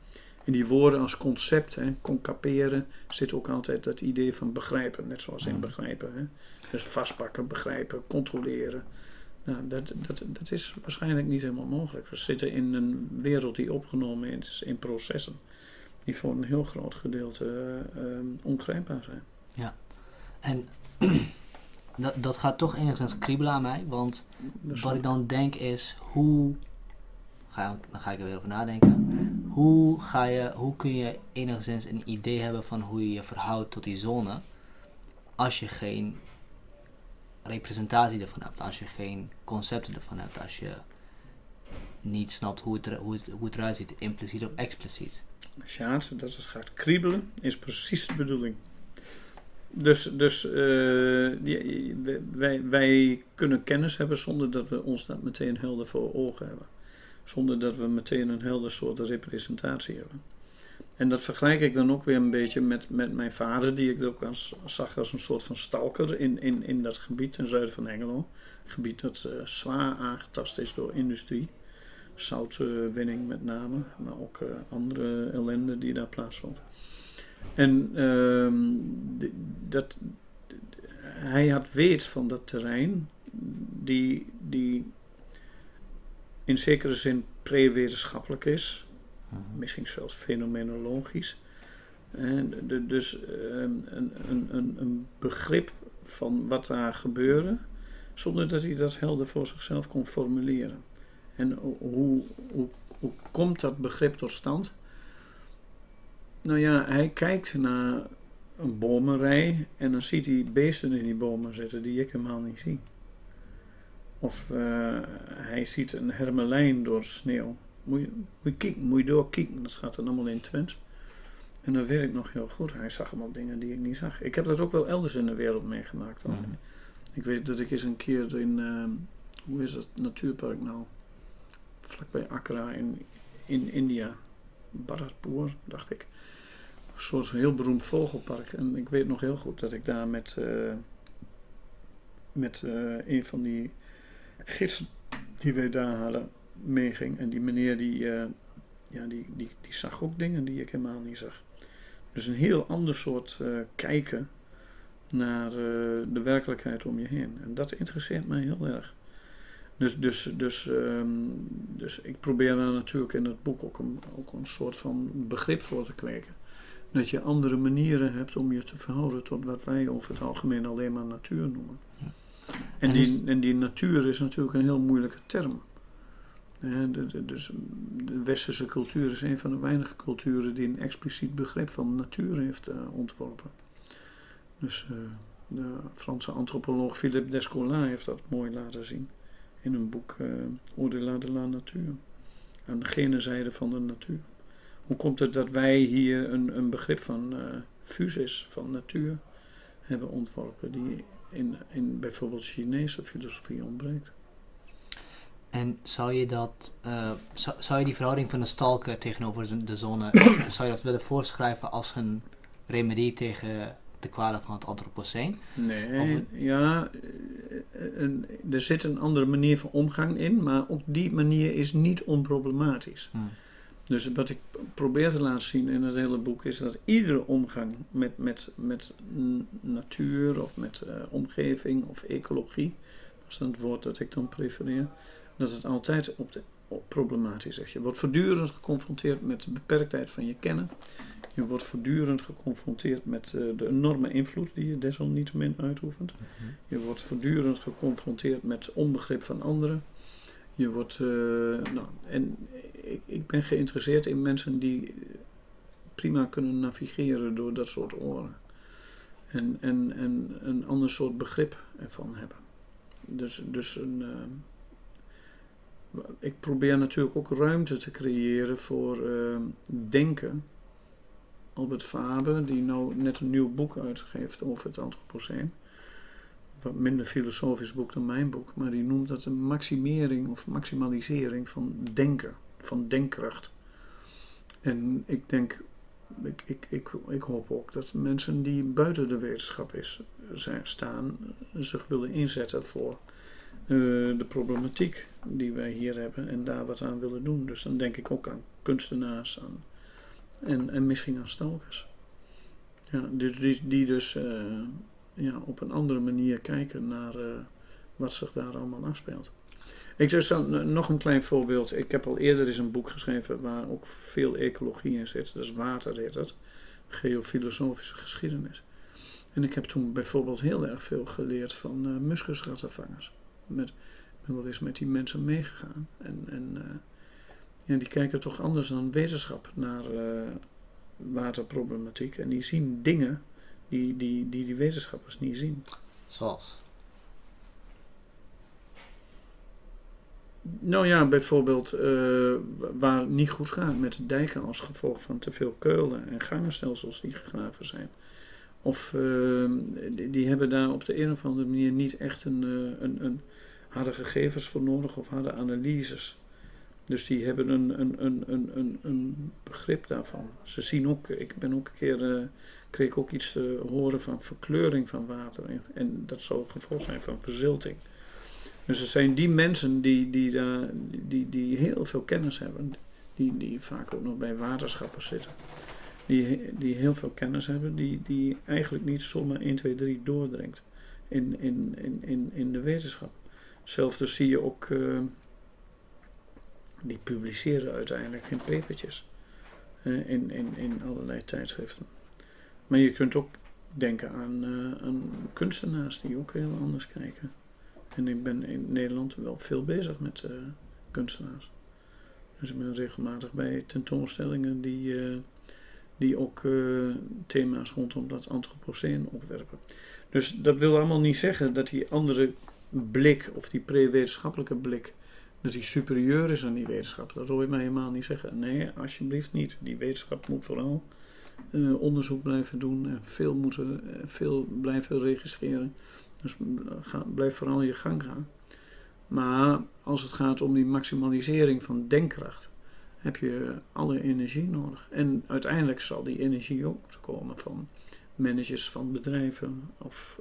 In die woorden als concept, hè, concaperen, zit ook altijd dat idee van begrijpen, net zoals in Mhm. begrijpen. Hè. Dus vastpakken, begrijpen, controleren. Nou, dat, dat, dat is waarschijnlijk niet helemaal mogelijk. We zitten in een wereld die opgenomen is in processen, die voor een heel groot gedeelte eh, eh, ongrijpbaar zijn. En dat, dat gaat toch enigszins kriebelen aan mij, want wat ik dan denk is, hoe, ga, dan ga ik er weer over nadenken, hoe, ga je, hoe kun je enigszins een idee hebben van hoe je je verhoudt tot die zone, als je geen representatie ervan hebt, als je geen concepten ervan hebt, als je niet snapt hoe het, hoe het, hoe het eruit ziet, impliciet of expliciet. Sjaard, dat het gaat kriebelen, is precies de bedoeling. Dus, dus eh, die- wij, wij kunnen kennis hebben zonder dat we ons dat meteen helder voor ogen hebben. Zonder dat we meteen een helder soort representatie hebben. En dat vergelijk ik dan ook weer een beetje met, met mijn vader, die ik ook als, zag als een soort van stalker in, in, in dat gebied ten zuiden van Engelo. Een gebied dat eh, zwaar aangetast is door industrie. Zoutwinning met name, maar ook eh, andere ellende die daar plaatsvond. En ehm, dat, hij had weet van dat terrein, die, die in zekere zin pre-wetenschappelijk is, misschien zelfs fenomenologisch. En de- dus ehm, een, een, een, een begrip van wat daar gebeurde, zonder dat hij dat helder voor zichzelf kon formuleren. En ho- hoe, komt dat begrip tot stand? Nou ja, hij kijkt naar een bomenrij en dan ziet hij beesten in die bomen zitten die ik helemaal niet zie. Of eh, hij ziet een hermelijn door sneeuw. Moet je, moet je kijken, moet je doorkijken. Dat gaat dan allemaal in Twents. En dat weet ik nog heel goed. Hij zag allemaal dingen die ik niet zag. Ik heb dat ook wel elders in de wereld meegemaakt. Mhm. Ik weet dat ik eens een keer in, ehm, hoe is het natuurpark nou? Vlakbij Accra in, in India. Bharatpur, dacht ik. Een soort heel beroemd vogelpark. En ik weet nog heel goed dat ik daar met, eh, met eh, een van die gidsen die wij daar hadden meeging. En die meneer die, eh, ja, die, die, die zag ook dingen die ik helemaal niet zag. Dus een heel ander soort eh, kijken naar eh, de werkelijkheid om je heen. En dat interesseert mij heel erg. Dus, dus, dus, ehm, dus ik probeer daar natuurlijk in het boek ook een, ook een soort van begrip voor te kweken. Dat je andere manieren hebt om je te verhouden tot wat wij over het algemeen alleen maar natuur noemen. Ja. En, En die, en die natuur is natuurlijk een heel moeilijke term. Eh, dus de westerse cultuur is een van de weinige culturen die een expliciet begrip van natuur heeft uh, ontworpen. Dus uh, de Franse antropoloog Philippe Descola heeft dat mooi laten zien in een boek uh, de la natuur. Aan de gene zijde van de natuur. Hoe komt het dat wij hier een, een begrip van uh, van natuur, hebben ontworpen, die in, in bijvoorbeeld Chinese filosofie ontbreekt? En zou je dat, uh, zou, zou je die verhouding van de stalker tegenover de zone, zou je dat willen voorschrijven als een remedie tegen de kwalen van het antropoceen? Nee, ja, een, er zit een andere manier van omgang in, maar op die manier is niet onproblematisch. Hmm. Dus wat ik probeer te laten zien in het hele boek is dat iedere omgang met, met, met natuur of met uh, omgeving of ecologie, dat is het woord dat ik dan prefereer, dat het altijd op de, op problematisch is. Je wordt voortdurend geconfronteerd met de beperktheid van je kennen. Je wordt voortdurend geconfronteerd met uh, de enorme invloed die je desalniettemin uitoefent. Mm -hmm. Je wordt voortdurend geconfronteerd met onbegrip van anderen. Je wordt, uh, nou, en ik, ik ben geïnteresseerd in mensen die prima kunnen navigeren door dat soort oren. En, en, en een ander soort begrip ervan hebben. Dus, dus een, uh, ik probeer natuurlijk ook ruimte te creëren voor uh, denken. Albert Faber, die nou net een nieuw boek uitgeeft over het antropoceen. Wat minder filosofisch boek dan mijn boek, maar die noemt dat een maximering of maximalisering van denken, van denkkracht. En ik denk, ik, ik, ik, ik hoop ook dat mensen die buiten de wetenschap is, staan, zich willen inzetten voor uh, de problematiek die wij hier hebben en daar wat aan willen doen. Dus dan denk ik ook aan kunstenaars aan, en, en misschien aan stalkers. Ja, dus die, dus uh, ja, op een andere manier kijken naar uh, wat zich daar allemaal afspeelt. Ik dan nog een klein voorbeeld. Ik heb al eerder eens een boek geschreven waar ook veel ecologie in zit. Dus water heet het. Geofilosofische geschiedenis. En ik heb toen bijvoorbeeld heel erg veel geleerd van uh, met, wel eens met die mensen meegegaan. En, en uh, ja, die kijken toch anders dan wetenschap naar uh, waterproblematiek. En die zien dingen die die, die, die wetenschappers niet zien. Zoals? Nou ja, bijvoorbeeld uh, waar het niet goed gaat met de dijken als gevolg van te veel keulen en gangenstelsels die gegraven zijn. Of uh, die, die, hebben daar op de een of andere manier niet echt een, uh, een, een harde gegevens voor nodig of harde analyses. Dus die hebben een, een, een, een, een, begrip daarvan. Ze zien ook, ik ben ook een keer, uh, kreeg ook iets te horen van verkleuring van water. En, dat zou het gevolg zijn van verzilting. Dus er zijn die mensen die, die, die, die heel veel kennis hebben, die, die vaak ook nog bij waterschappen zitten. Die, die heel veel kennis hebben, die, die eigenlijk niet zomaar 1, 2, 3 doordringt in, in, in, in, in de wetenschap. Hetzelfde zie je ook, uh, die publiceren uiteindelijk geen papertjes uh, in, in, in allerlei tijdschriften. Maar je kunt ook denken aan, uh, aan kunstenaars die ook heel anders kijken. En ik ben in Nederland wel veel bezig met kunstenaars. Dus ik ben regelmatig bij tentoonstellingen die, die ook thema's rondom dat antropoceen opwerpen. Dus dat wil allemaal niet zeggen dat die andere blik, of die pre-wetenschappelijke blik, dat die superieur is aan die wetenschap. Dat wil je mij helemaal niet zeggen. Nee, alsjeblieft niet. Die wetenschap moet vooral uh, onderzoek blijven doen en veel, moeten, uh, veel blijven registreren. Dus ga, blijf vooral je gang gaan. Maar als het gaat om die maximalisering van denkkracht, heb je alle energie nodig. En uiteindelijk zal die energie ook komen van managers van bedrijven of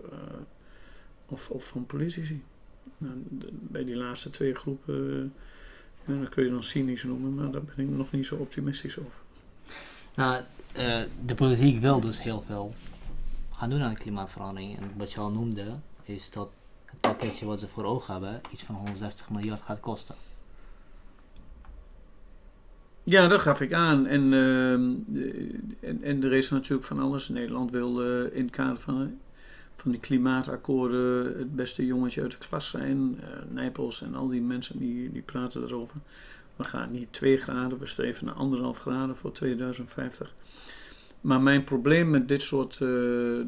of, of van politici. Nou, bij die laatste twee groepen, ja, dat kun je dan cynisch noemen, maar daar ben ik nog niet zo optimistisch over. Nou, uh, de politiek wil dus heel veel gaan doen aan de klimaatverandering. En wat je al noemde, is dat het pakketje wat ze voor ogen hebben iets van 160 miljard gaat kosten. Ja, dat gaf ik aan. En, uh, en, en er is natuurlijk van alles. Nederland wil uh, in het kader van van die klimaatakkoorden het beste jongetje uit de klas zijn. Uh, Nijpels en al die mensen die, die praten erover. We gaan niet 2 graden, we streven naar anderhalf graden voor 2050. Maar mijn probleem met dit soort uh,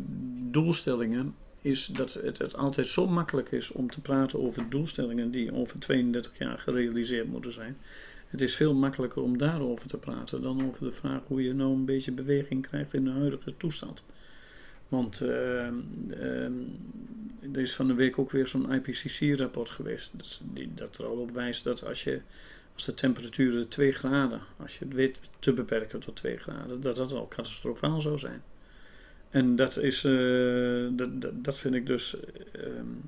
doelstellingen is dat het, het, altijd zo makkelijk is om te praten over doelstellingen die over 32 jaar gerealiseerd moeten zijn. Het is veel makkelijker om daarover te praten dan over de vraag hoe je nou een beetje beweging krijgt in de huidige toestand. Want uh, uh, er is van de week ook weer zo'n IPCC-rapport geweest. Dat, die, dat er al op wijst dat als, je, als de temperatuur 2 graden, als je het weet te beperken tot 2 graden, dat dat al catastrofaal zou zijn. En dat is, uh, dat, dat, vind ik dus. Um,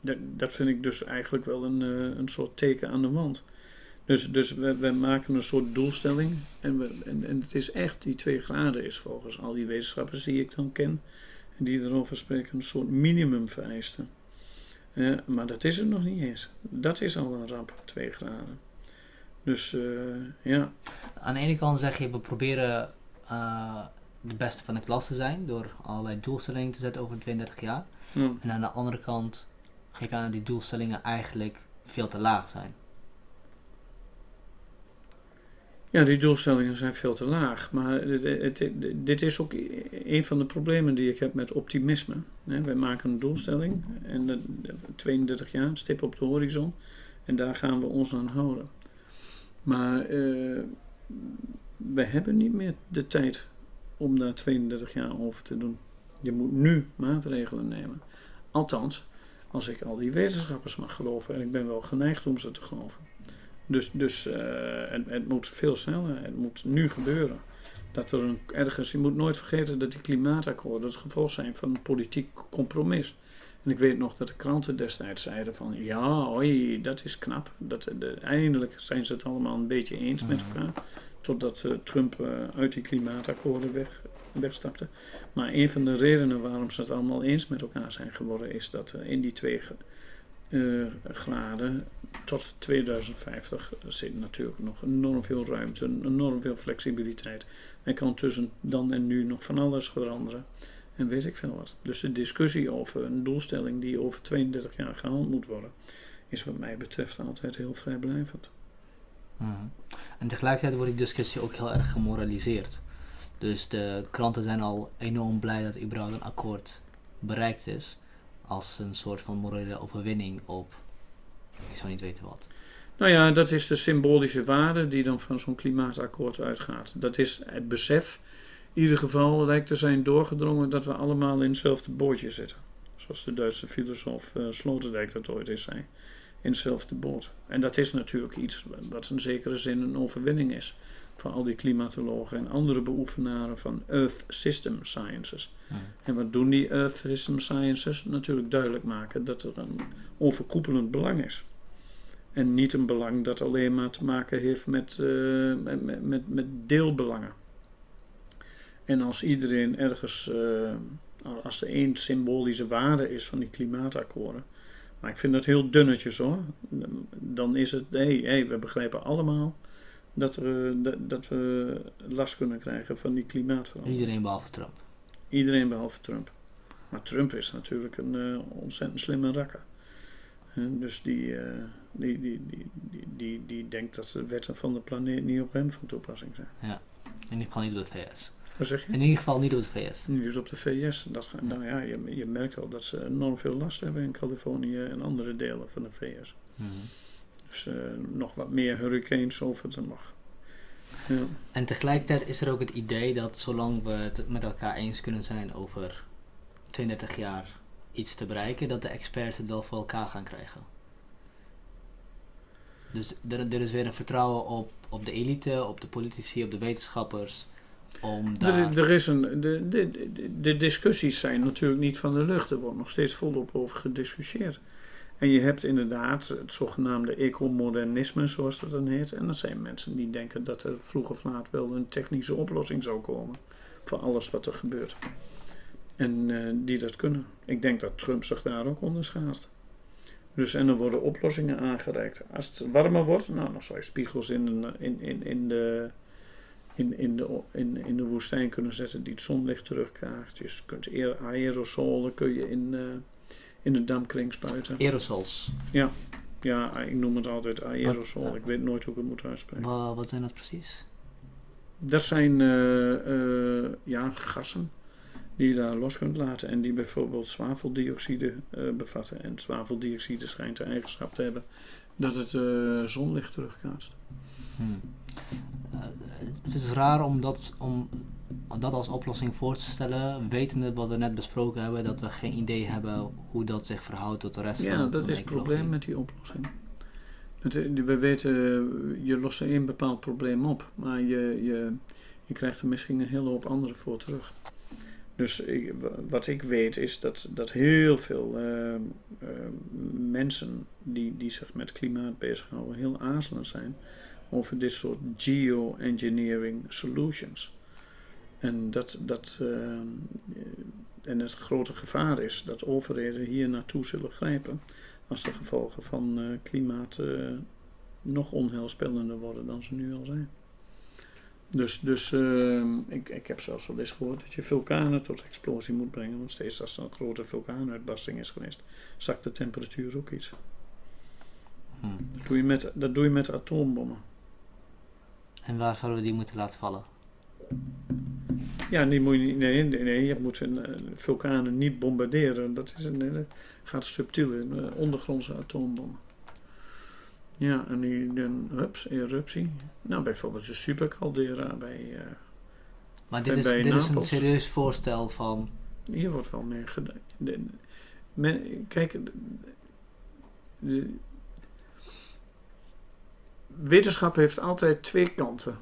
dat, dat vind ik dus eigenlijk wel een, uh, een soort teken aan de wand. Dus, dus we, we maken een soort doelstelling. En, we, en, en het is echt, die 2 graden is volgens al die wetenschappers die ik dan ken. En die erover spreken, een soort minimum vereisten. Uh, maar dat is het nog niet eens. Dat is al een ramp, 2 graden. Dus uh, ja. Aan de ene kant zeg je, we proberen uh, de beste van de klas te zijn door allerlei doelstellingen te zetten over 32 jaar. Ja. En aan de andere kant geef je aan dat die doelstellingen eigenlijk veel te laag zijn. Ja, die doelstellingen zijn veel te laag. Maar dit is ook een van de problemen die ik heb met optimisme. wij maken een doelstelling en de, 32 jaar, stip op de horizon. En daar gaan we ons aan houden. Maar uh, we hebben niet meer de tijd om daar 32 jaar over te doen. Je moet nu maatregelen nemen. Althans, als ik al die wetenschappers mag geloven, en ik ben wel geneigd om ze te geloven. Dus, dus uh, het, het, moet veel sneller, het moet nu gebeuren. Dat er een, ergens, je moet nooit vergeten dat die klimaatakkoorden het gevolg zijn van een politiek compromis. En ik weet nog dat de kranten destijds zeiden van ja, oi, dat is knap. Dat, de, eindelijk zijn ze het allemaal een beetje eens met elkaar. Totdat uh, Trump uh, uit die klimaatakkoorden weg, wegstapte. Maar een van de redenen waarom ze het allemaal eens met elkaar zijn geworden is dat in die twee graden tot 2050 zit natuurlijk nog enorm veel ruimte, enorm veel flexibiliteit. En kan tussen dan en nu nog van alles veranderen. En weet ik veel wat. Dus de discussie over een doelstelling die over 32 jaar gehaald moet worden, is wat mij betreft altijd heel vrijblijvend. Mm. En tegelijkertijd wordt die discussie ook heel erg gemoraliseerd. Dus de kranten zijn al enorm blij dat überhaupt een akkoord bereikt is. Als een soort van morele overwinning op, ik zou niet weten wat. Nou ja, dat is de symbolische waarde die dan van zo'n klimaatakkoord uitgaat. Dat is het besef, in ieder geval lijkt te zijn doorgedrongen dat we allemaal in hetzelfde bootje zitten. Zoals de Duitse filosoof uh, Sloterdijk dat ooit eens zei in hetzelfde boot. En dat is natuurlijk iets wat in zekere zin een overwinning is voor al die klimatologen en andere beoefenaren van Earth System Sciences. Ja. En wat doen die Earth System Sciences? Natuurlijk duidelijk maken dat er een overkoepelend belang is. En niet een belang dat alleen maar te maken heeft met, uh, met, met, met, deelbelangen. En als iedereen ergens, uh, als er één symbolische waarde is van die klimaatakkoorden, maar ik vind dat heel dunnetjes hoor. Dan is het, hé, hey, hey, we begrijpen allemaal dat we, dat, dat we last kunnen krijgen van die klimaatverandering. Iedereen behalve Trump. Iedereen behalve Trump. Maar Trump is natuurlijk een uh, ontzettend slimme rakker. Uh, dus die, uh, die, die, die, die, die, die denkt dat de wetten van de planeet niet op hem van toepassing zijn. Ja, in ieder geval niet op de VS. Wat zeg je? In ieder geval niet op de VS. Niet op de VS. Dat, ja. Nou ja, je, je merkt al dat ze enorm veel last hebben in Californië en andere delen van de VS. Mm -hmm. Dus uh, nog wat meer hurricanes of het er nog. Ja. En tegelijkertijd is er ook het idee dat zolang we het met elkaar eens kunnen zijn over 32 jaar iets te bereiken, dat de experts het wel voor elkaar gaan krijgen. Dus er, er is weer een vertrouwen op, op de elite, op de politici, op de wetenschappers. Om daar... er, er is een, de, de, de, de discussies zijn natuurlijk niet van de lucht. Er wordt nog steeds volop over gediscussieerd. En je hebt inderdaad het zogenaamde ecomodernisme, zoals dat dan heet. En dat zijn mensen die denken dat er vroeg of laat wel een technische oplossing zou komen voor alles wat er gebeurt. En uh, die dat kunnen. Ik denk dat Trump zich daar ook onder schaast. Dus en er worden oplossingen aangereikt. Als het warmer wordt, nou, dan zou je spiegels in, in, in, in de in, in, de, in, in de woestijn kunnen zetten die het zonlicht terugkrijgt. Je kunt aer- aerosolen kun je in, eh, in de dampkring spuiten. Aerosols. Ja, ik noem het altijd aerosol. Wat- Ik weet nooit hoe ik het moet uitspreken. Wa- wat zijn dat precies? Dat zijn eh, eh, ja, gassen die je daar los kunt laten en die bijvoorbeeld zwaveldioxide eh, bevatten. En zwaveldioxide schijnt de eigenschap te hebben dat het zonlicht terugkaatst. Hmm. Het is raar om dat, om dat als oplossing voor te stellen, wetende wat we net besproken hebben, dat we geen idee hebben hoe dat zich verhoudt tot de rest van Ja, de dat is het probleem met die oplossing. Het, eh, we weten, eh, je lost één bepaald probleem op, maar je, je, je krijgt er misschien een hele hoop andere voor terug. Dus ik, wa- wat ik weet is dat, dat heel veel eh, mensen die, die zich met klimaat bezighouden heel aarzelend zijn over dit soort geoengineering solutions. En dat, dat eh, en het grote gevaar is dat overheden hier naartoe zullen grijpen als de gevolgen van eh, klimaat eh, nog onheilspellender worden dan ze nu al zijn. Dus, dus ik, ik heb zelfs wel eens gehoord dat je vulkanen tot explosie moet brengen. Want steeds als er een grote vulkaanuitbarsting is geweest, zakt de temperatuur ook iets. Hmm. Dat doe je met, dat doe je met atoombommen. En waar zouden we die moeten laten vallen? Ja, die moet je niet, nee, nee, nee, je moet een, eh, vulkanen niet bombarderen. Dat is een, gaat subtiel in, eh, ondergrondse atoombommen. Ja, en die, dan, hups, eruptie. Nou, bijvoorbeeld de supercaldera bij, eh, Maar dit is, bij dit is een serieus voorstel van. hier wordt wel mee gedaan. Men- kijk, de, de- wetenschap heeft altijd twee kanten.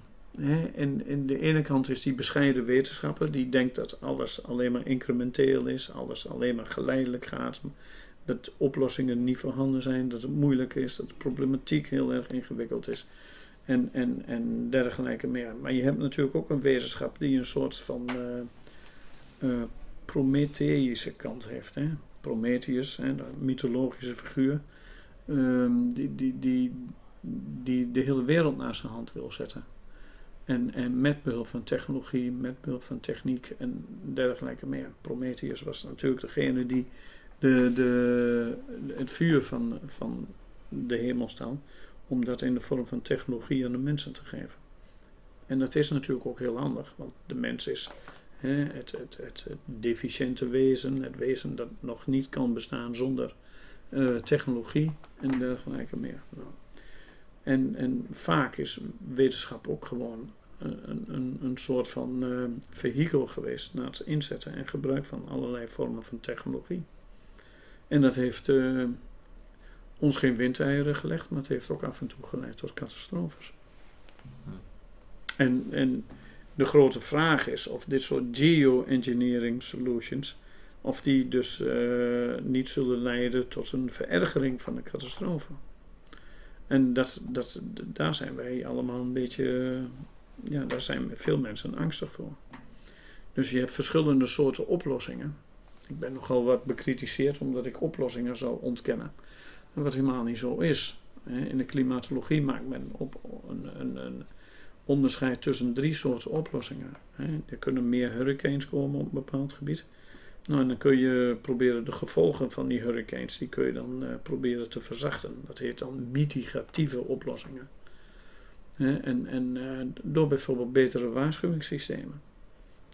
En, en de ene kant is die bescheiden wetenschapper, die denkt dat alles alleen maar incrementeel is, alles alleen maar geleidelijk gaat, dat oplossingen niet voorhanden zijn, dat het moeilijk is, dat de problematiek heel erg ingewikkeld is. En, en, en dergelijke meer. Maar je hebt natuurlijk ook een wetenschap die een soort van eh, eh, Prometheïsche kant heeft. Hè? Prometheus, hè, de mythologische figuur, ehm, die, die, die, die de hele wereld naar zijn hand wil zetten. En, en met behulp van technologie, met behulp van techniek en dergelijke meer. Prometheus was natuurlijk degene die de, de, het vuur van, van de hemel stal, om dat in de vorm van technologie aan de mensen te geven. En dat is natuurlijk ook heel handig, want de mens is hè, het, het, het, het deficiënte wezen, het wezen dat nog niet kan bestaan zonder eh, technologie en dergelijke meer. Nou. En, en vaak is wetenschap ook gewoon een, een, een soort van eh, vehikel geweest naar het inzetten en gebruik van allerlei vormen van technologie. En dat heeft eh, ons geen windeieren gelegd, maar het heeft ook af en toe geleid tot catastrofes. En, en de grote vraag is of dit soort geoengineering solutions, of die dus eh, niet zullen leiden tot een verergering van de catastrofe. En dat, dat, daar zijn wij allemaal een beetje, ja, daar zijn veel mensen angstig voor. Dus je hebt verschillende soorten oplossingen. Ik ben nogal wat bekritiseerd omdat ik oplossingen zou ontkennen. Wat helemaal niet zo is. In de klimatologie maakt men op een, een, een onderscheid tussen drie soorten oplossingen. Er kunnen meer hurricanes komen op een bepaald gebied. Nou, en dan kun je proberen de gevolgen van die hurricanes, die kun je dan eh, proberen te verzachten. Dat heet dan mitigatieve oplossingen. En en eh, door bijvoorbeeld betere waarschuwingssystemen.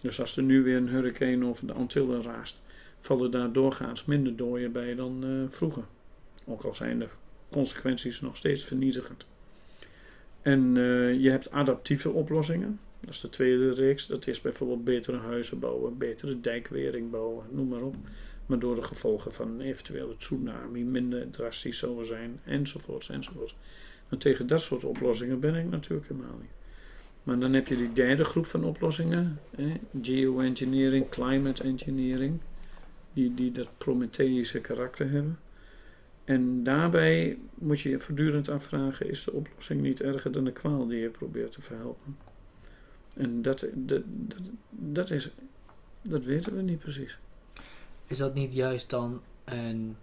Dus als er nu weer een hurricane over de Antillen raast, vallen daar doorgaans minder doden bij dan eh, vroeger. Ook al zijn de consequenties nog steeds vernietigend. En eh, je hebt adaptieve oplossingen. Dat is de tweede reeks. Dat is bijvoorbeeld betere huizen bouwen, betere dijkwering bouwen, noem maar op. Maar door de gevolgen van eventuele tsunami minder drastisch zullen zijn, enzovoorts, enzovoorts. En tegen dat soort oplossingen ben ik natuurlijk helemaal niet. Maar dan heb je die derde groep van oplossingen. Geoengineering, climate engineering. Die, die dat Prometheïsche karakter hebben. En daarbij moet je je voortdurend afvragen: is de oplossing niet erger dan de kwaal die je probeert te verhelpen? En dat, dat, dat, dat, is, dat weten we niet precies. Is dat niet juist dan een.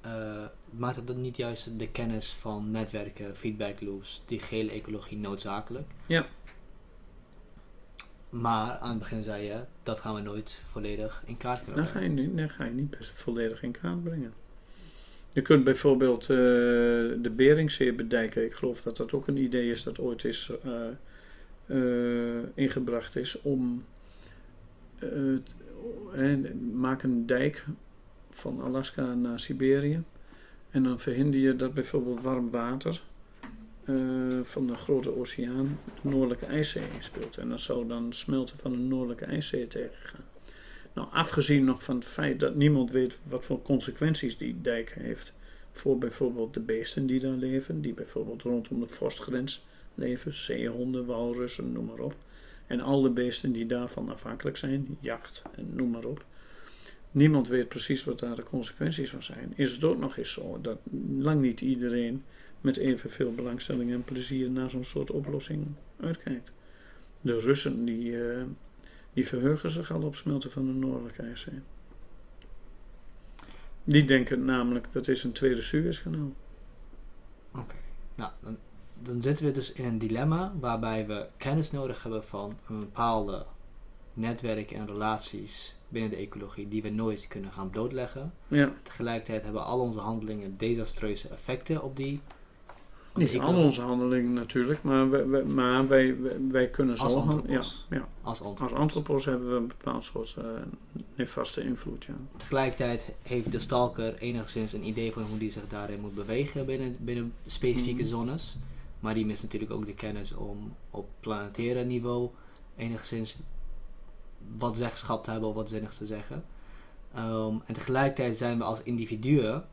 Eh, maakt het dan niet juist de kennis van netwerken, feedback loops, die gele ecologie noodzakelijk? Ja. maar aan het begin zei je, dat gaan we nooit volledig in kaart kunnen Dan ga je brengen. niet, dan ga je niet volledig in kaart brengen. Je kunt bijvoorbeeld eh, de Beringzee bedijken. Ik geloof dat dat ook een idee is dat ooit is eh, ingebracht is om maak een dijk van Alaska naar Siberië. En dan verhinder je dat bijvoorbeeld warm water eh, van de grote oceaan de Noordelijke IJszee inspeelt. En dat zou dan smelten van de Noordelijke IJszee tegengaan. Nou, afgezien nog van het feit dat niemand weet wat voor consequenties die dijk heeft voor bijvoorbeeld de beesten die daar leven, die bijvoorbeeld rondom de vorstgrens leven, zeehonden, walrussen, noem maar op. En alle beesten die daarvan afhankelijk zijn, jacht en noem maar op. Niemand weet precies wat daar de consequenties van zijn. Is het ook nog eens zo dat lang niet iedereen met evenveel belangstelling en plezier naar zo'n soort oplossing uitkijkt. De Russen die, eh, die verheugen zich al op smelten van de Noordelijke IJszee. Die denken namelijk dat is een tweede Suezkanaal. Oké, nou, dan, dan zitten we dus in een dilemma waarbij we kennis nodig hebben van een bepaalde netwerk en relaties binnen de ecologie die we nooit kunnen gaan blootleggen. Ja, Tegelijkertijd hebben al onze handelingen desastreuze effecten op die. op niet al onze handelingen natuurlijk, maar wij, wij- maar wij, wij, wij kunnen Als zo ja, antropos. ja. als Als antropos. antropos hebben we een bepaald soort eh nefaste invloed. Ja. Tegelijkertijd heeft de stalker enigszins een idee van hoe die zich daarin moet bewegen binnen, binnen specifieke Mhm. zones. Maar die mist natuurlijk ook de kennis om op planetaire niveau enigszins wat zeggenschap te hebben of wat zinnigs te zeggen. Ehm, en tegelijkertijd zijn we als individuen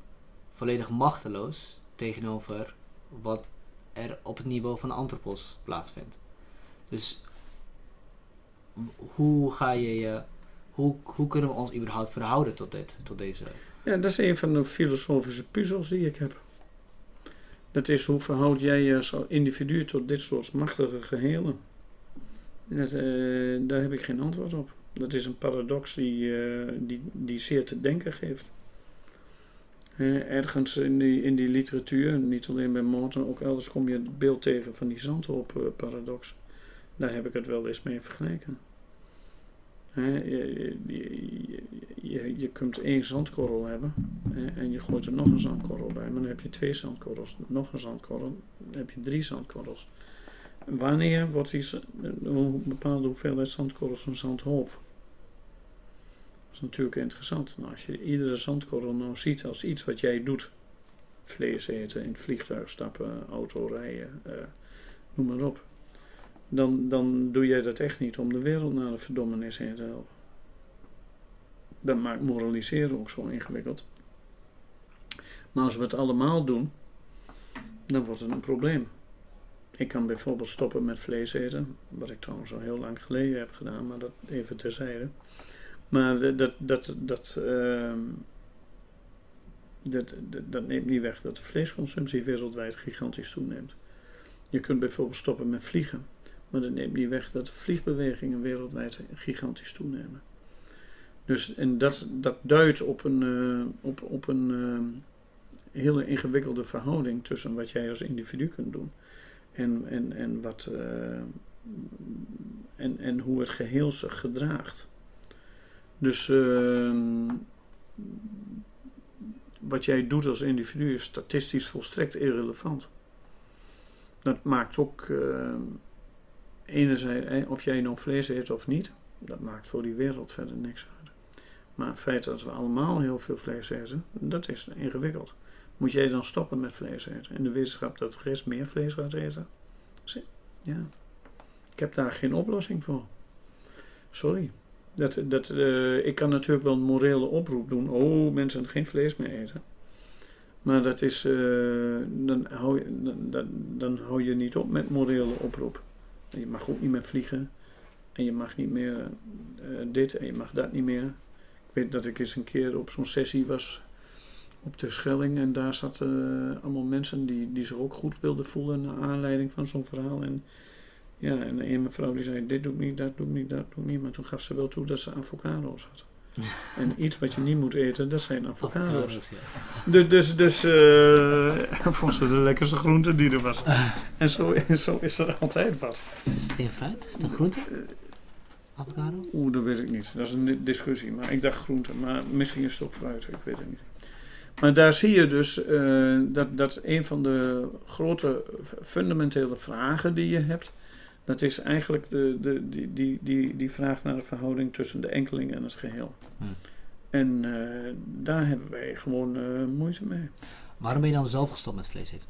volledig machteloos tegenover wat er op het niveau van de antropos plaatsvindt. Dus hoe ga je je hoe, hoe kunnen we ons überhaupt verhouden tot dit, tot deze... ja, dat is een van de filosofische puzzels die ik heb. Dat is hoe verhoud jij je als individu tot dit soort machtige gehelen? Eh, daar heb ik geen antwoord op. Dat is een paradox die, eh, die, die zeer te denken geeft. Eh, ergens in die, in die literatuur, niet alleen bij Morton, ook elders kom je het beeld tegen van die zandhoop-paradox. Daar heb ik het wel eens mee vergeleken. Hè, je, je, je, je kunt één zandkorrel hebben en je gooit er nog een zandkorrel bij, maar dan heb je twee zandkorrels, nog een zandkorrel, dan heb je drie zandkorrels. Wanneer wordt z- een bepaalde hoeveelheid zandkorrels een zandhoop? Dat is natuurlijk interessant. Nou, als je iedere zandkorrel nou ziet als iets wat jij doet, vlees eten, in het vliegtuig stappen, auto rijden, eh, noem maar op, dan, dan doe jij dat echt niet om de wereld naar de verdommenis heen te helpen. Dat maakt moraliseren ook zo ingewikkeld. Maar als we het allemaal doen, dan wordt het een probleem. Ik kan bijvoorbeeld stoppen met vlees eten, wat ik trouwens al heel lang geleden heb gedaan, maar dat even terzijde. Maar dat, dat, ehm, dat, dat, dat neemt niet weg dat de vleesconsumptie wereldwijd gigantisch toeneemt. Je kunt bijvoorbeeld stoppen met vliegen, maar dat neemt niet weg dat vliegbewegingen wereldwijd gigantisch toenemen. Dus en dat, dat duidt op een, eh, op, op een eh, hele ingewikkelde verhouding tussen wat jij als individu kunt doen en, en, en, wat, eh, en, en hoe het geheel zich gedraagt. Dus ehm, wat jij doet als individu is statistisch volstrekt irrelevant. Dat maakt ook eh, enerzijds, eh, of jij nou vlees eet of niet, dat maakt voor die wereld verder niks uit. Maar het feit dat we allemaal heel veel vlees eten, dat is ingewikkeld. Moet jij dan stoppen met vlees eten? In de wetenschap dat rest meer vlees gaat eten? Ja. Ik heb daar geen oplossing voor. Sorry. Dat, dat, eh, ik kan natuurlijk wel een morele oproep doen. Oh, mensen geen vlees meer eten. Maar dat is, eh, dan, hou je, dan, dan, hou je niet op met morele oproep. En je mag ook niet meer vliegen. En je mag niet meer eh, dit en je mag dat niet meer. Ik weet dat ik eens een keer op zo'n sessie was op de Schelling. En daar zaten allemaal mensen die, die zich ook goed wilden voelen naar aanleiding van zo'n verhaal. En ja, en een mevrouw die zei, dit doe ik niet, dat doe ik niet, dat doe ik niet. Maar toen gaf ze wel toe dat ze avocado's had. En iets wat je niet moet eten, dat zijn avocado's. Ja. Dus, dus, dus eh, vond ze de lekkerste groente die er was. En zo, en zo is er altijd wat. Is het geen fruit? Is het een groente? Avocado? Oeh, dat weet ik niet. Dat is een di- discussie. Maar ik dacht groente. Maar misschien is het ook fruit. Ik weet het niet. Maar daar zie je dus eh, dat, dat een van de grote fundamentele vragen die je hebt. Dat is eigenlijk de, de, die, die, die, die vraag naar de verhouding tussen de enkeling en het geheel. Hm. En eh, daar hebben wij gewoon eh, moeite mee. Waarom ben je dan zelf gestopt met vlees eten?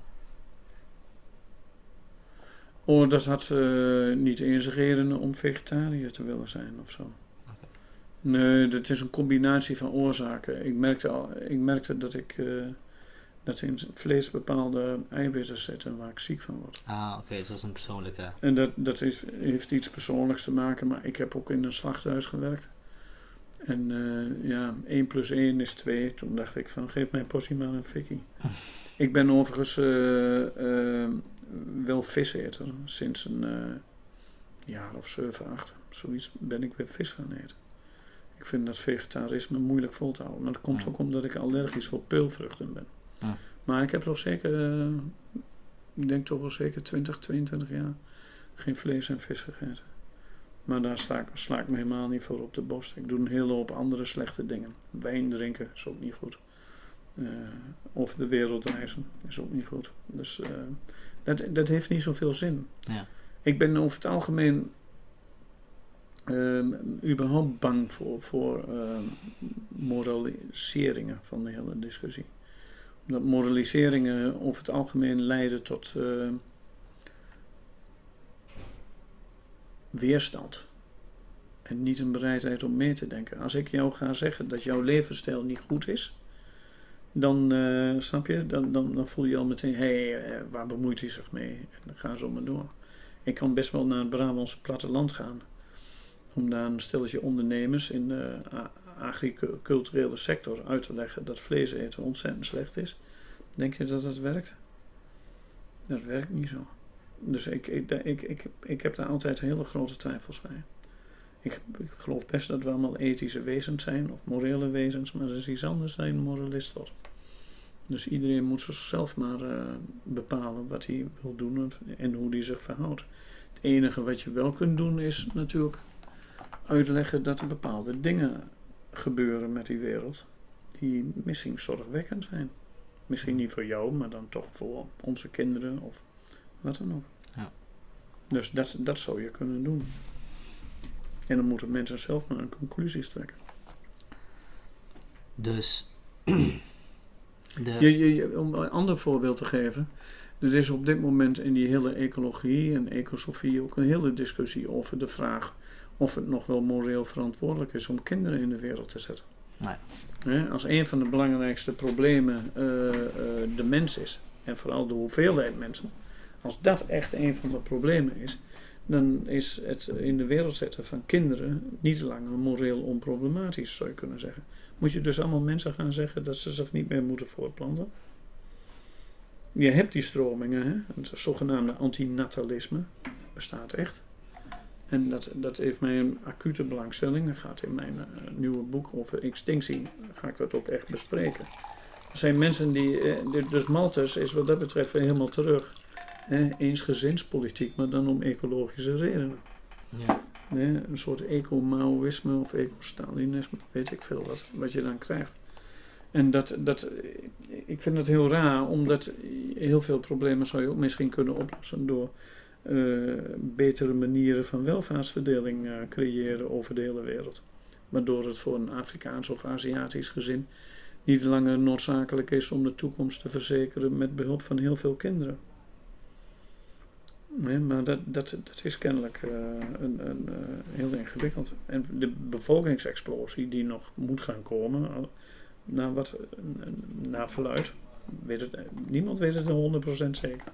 Oh, dat had niet eens redenen om vegetariër te willen zijn of zo. Nee, dat is een combinatie van oorzaken. Ik merkte, al, ik merkte dat ik eh, dat in vlees bepaalde eiwitten zitten waar ik ziek van word. Ah, oké, dus dat is een persoonlijke... En dat, dat is, heeft iets persoonlijks te maken, maar ik heb ook in een slachthuis gewerkt. En eh, ja, 1 plus 1 is 2. Toen dacht ik van, geef mijn portie maar een fikkie. ik ben overigens eh, wel viseter. Sinds een jaar of 7, 8, zoiets ben ik weer vis gaan eten. Ik vind dat vegetarisme moeilijk vol te houden. Maar dat komt ook omdat ik allergisch voor peulvruchten ben. Maar ik heb toch zeker, eh, ik denk toch wel zeker 20, 22 jaar geen vlees en vis gegeten. Maar daar sla ik, sla ik me helemaal niet voor op de borst. Ik doe een hele hoop andere slechte dingen. Wijn drinken is ook niet goed. Eh, over de wereld reizen is ook niet goed. Dus eh, dat, dat heeft niet zoveel zin. Ja. Ik ben over het algemeen ehm, überhaupt bang voor, voor ehm, moraliseringen van de hele discussie. Omdat moraliseringen over het algemeen leiden tot eh, weerstand. En niet een bereidheid om mee te denken. Als ik jou ga zeggen dat jouw levensstijl niet goed is, dan eh, snap je, dan, dan, dan voel je al meteen, hé, hey, waar bemoeit hij zich mee? En dan gaan ze maar door. Ik kan best wel naar het Brabantse platteland gaan. Om daar een stelletje ondernemers in de agriculturele sector uit te leggen dat vlees eten ontzettend slecht is. Denk je dat dat werkt? Dat werkt niet zo. Dus ik, ik, ik, ik, ik heb daar altijd hele grote twijfels bij. Ik, ik geloof best dat we allemaal ethische wezens zijn, of morele wezens, maar dat is iets anders dan een moralist wordt. Dus iedereen moet zichzelf maar eh, bepalen wat hij wil doen en- en hoe hij zich verhoudt. Het enige wat je wel kunt doen is natuurlijk uitleggen dat er bepaalde dingen gebeuren met die wereld die misschien zorgwekkend zijn. Misschien niet voor jou, maar dan toch voor onze kinderen of wat dan ook. Ja. Dus dat, dat zou je kunnen doen. En dan moeten mensen zelf maar een conclusies trekken. Dus... de, Je, je, je- om een ander voorbeeld te geven. Er is op dit moment in die hele ecologie en ecosofie ook een hele discussie over de vraag of het nog wel moreel verantwoordelijk is om kinderen in de wereld te zetten. Nee. Als een van de belangrijkste problemen eh, eh, de mens is, en vooral de hoeveelheid mensen, als dat echt een van de problemen is, dan is het in de wereld zetten van kinderen niet langer moreel onproblematisch, zou je kunnen zeggen. Moet je dus allemaal mensen gaan zeggen dat ze zich niet meer moeten voortplanten? Je hebt die stromingen, hè? het zogenaamde antinatalisme bestaat echt. En dat, dat heeft mij een acute belangstelling. Dat gaat in mijn eh, nieuwe boek over extinctie, ga ik dat ook echt bespreken. Er zijn mensen die, eh, dus Malthus is wat dat betreft weer helemaal terug. Hè? Eensgezinspolitiek, maar dan om ecologische redenen. ja. Een soort eco-Maoïsme of eco-Stalinisme, weet ik veel wat, wat je dan krijgt. En dat, dat, ik vind het heel raar, omdat heel veel problemen zou je ook misschien kunnen oplossen door eh, betere manieren van welvaartsverdeling eh, creëren over de hele wereld. Waardoor het voor een Afrikaans of Aziatisch gezin niet langer noodzakelijk is om de toekomst te verzekeren met behulp van heel veel kinderen. Nee, maar dat, dat, is kennelijk eh, een, een, heel ingewikkeld. En de bevolkingsexplosie die nog moet gaan komen, naar, wat, naar verluid, weet het, niemand weet het 100% zeker.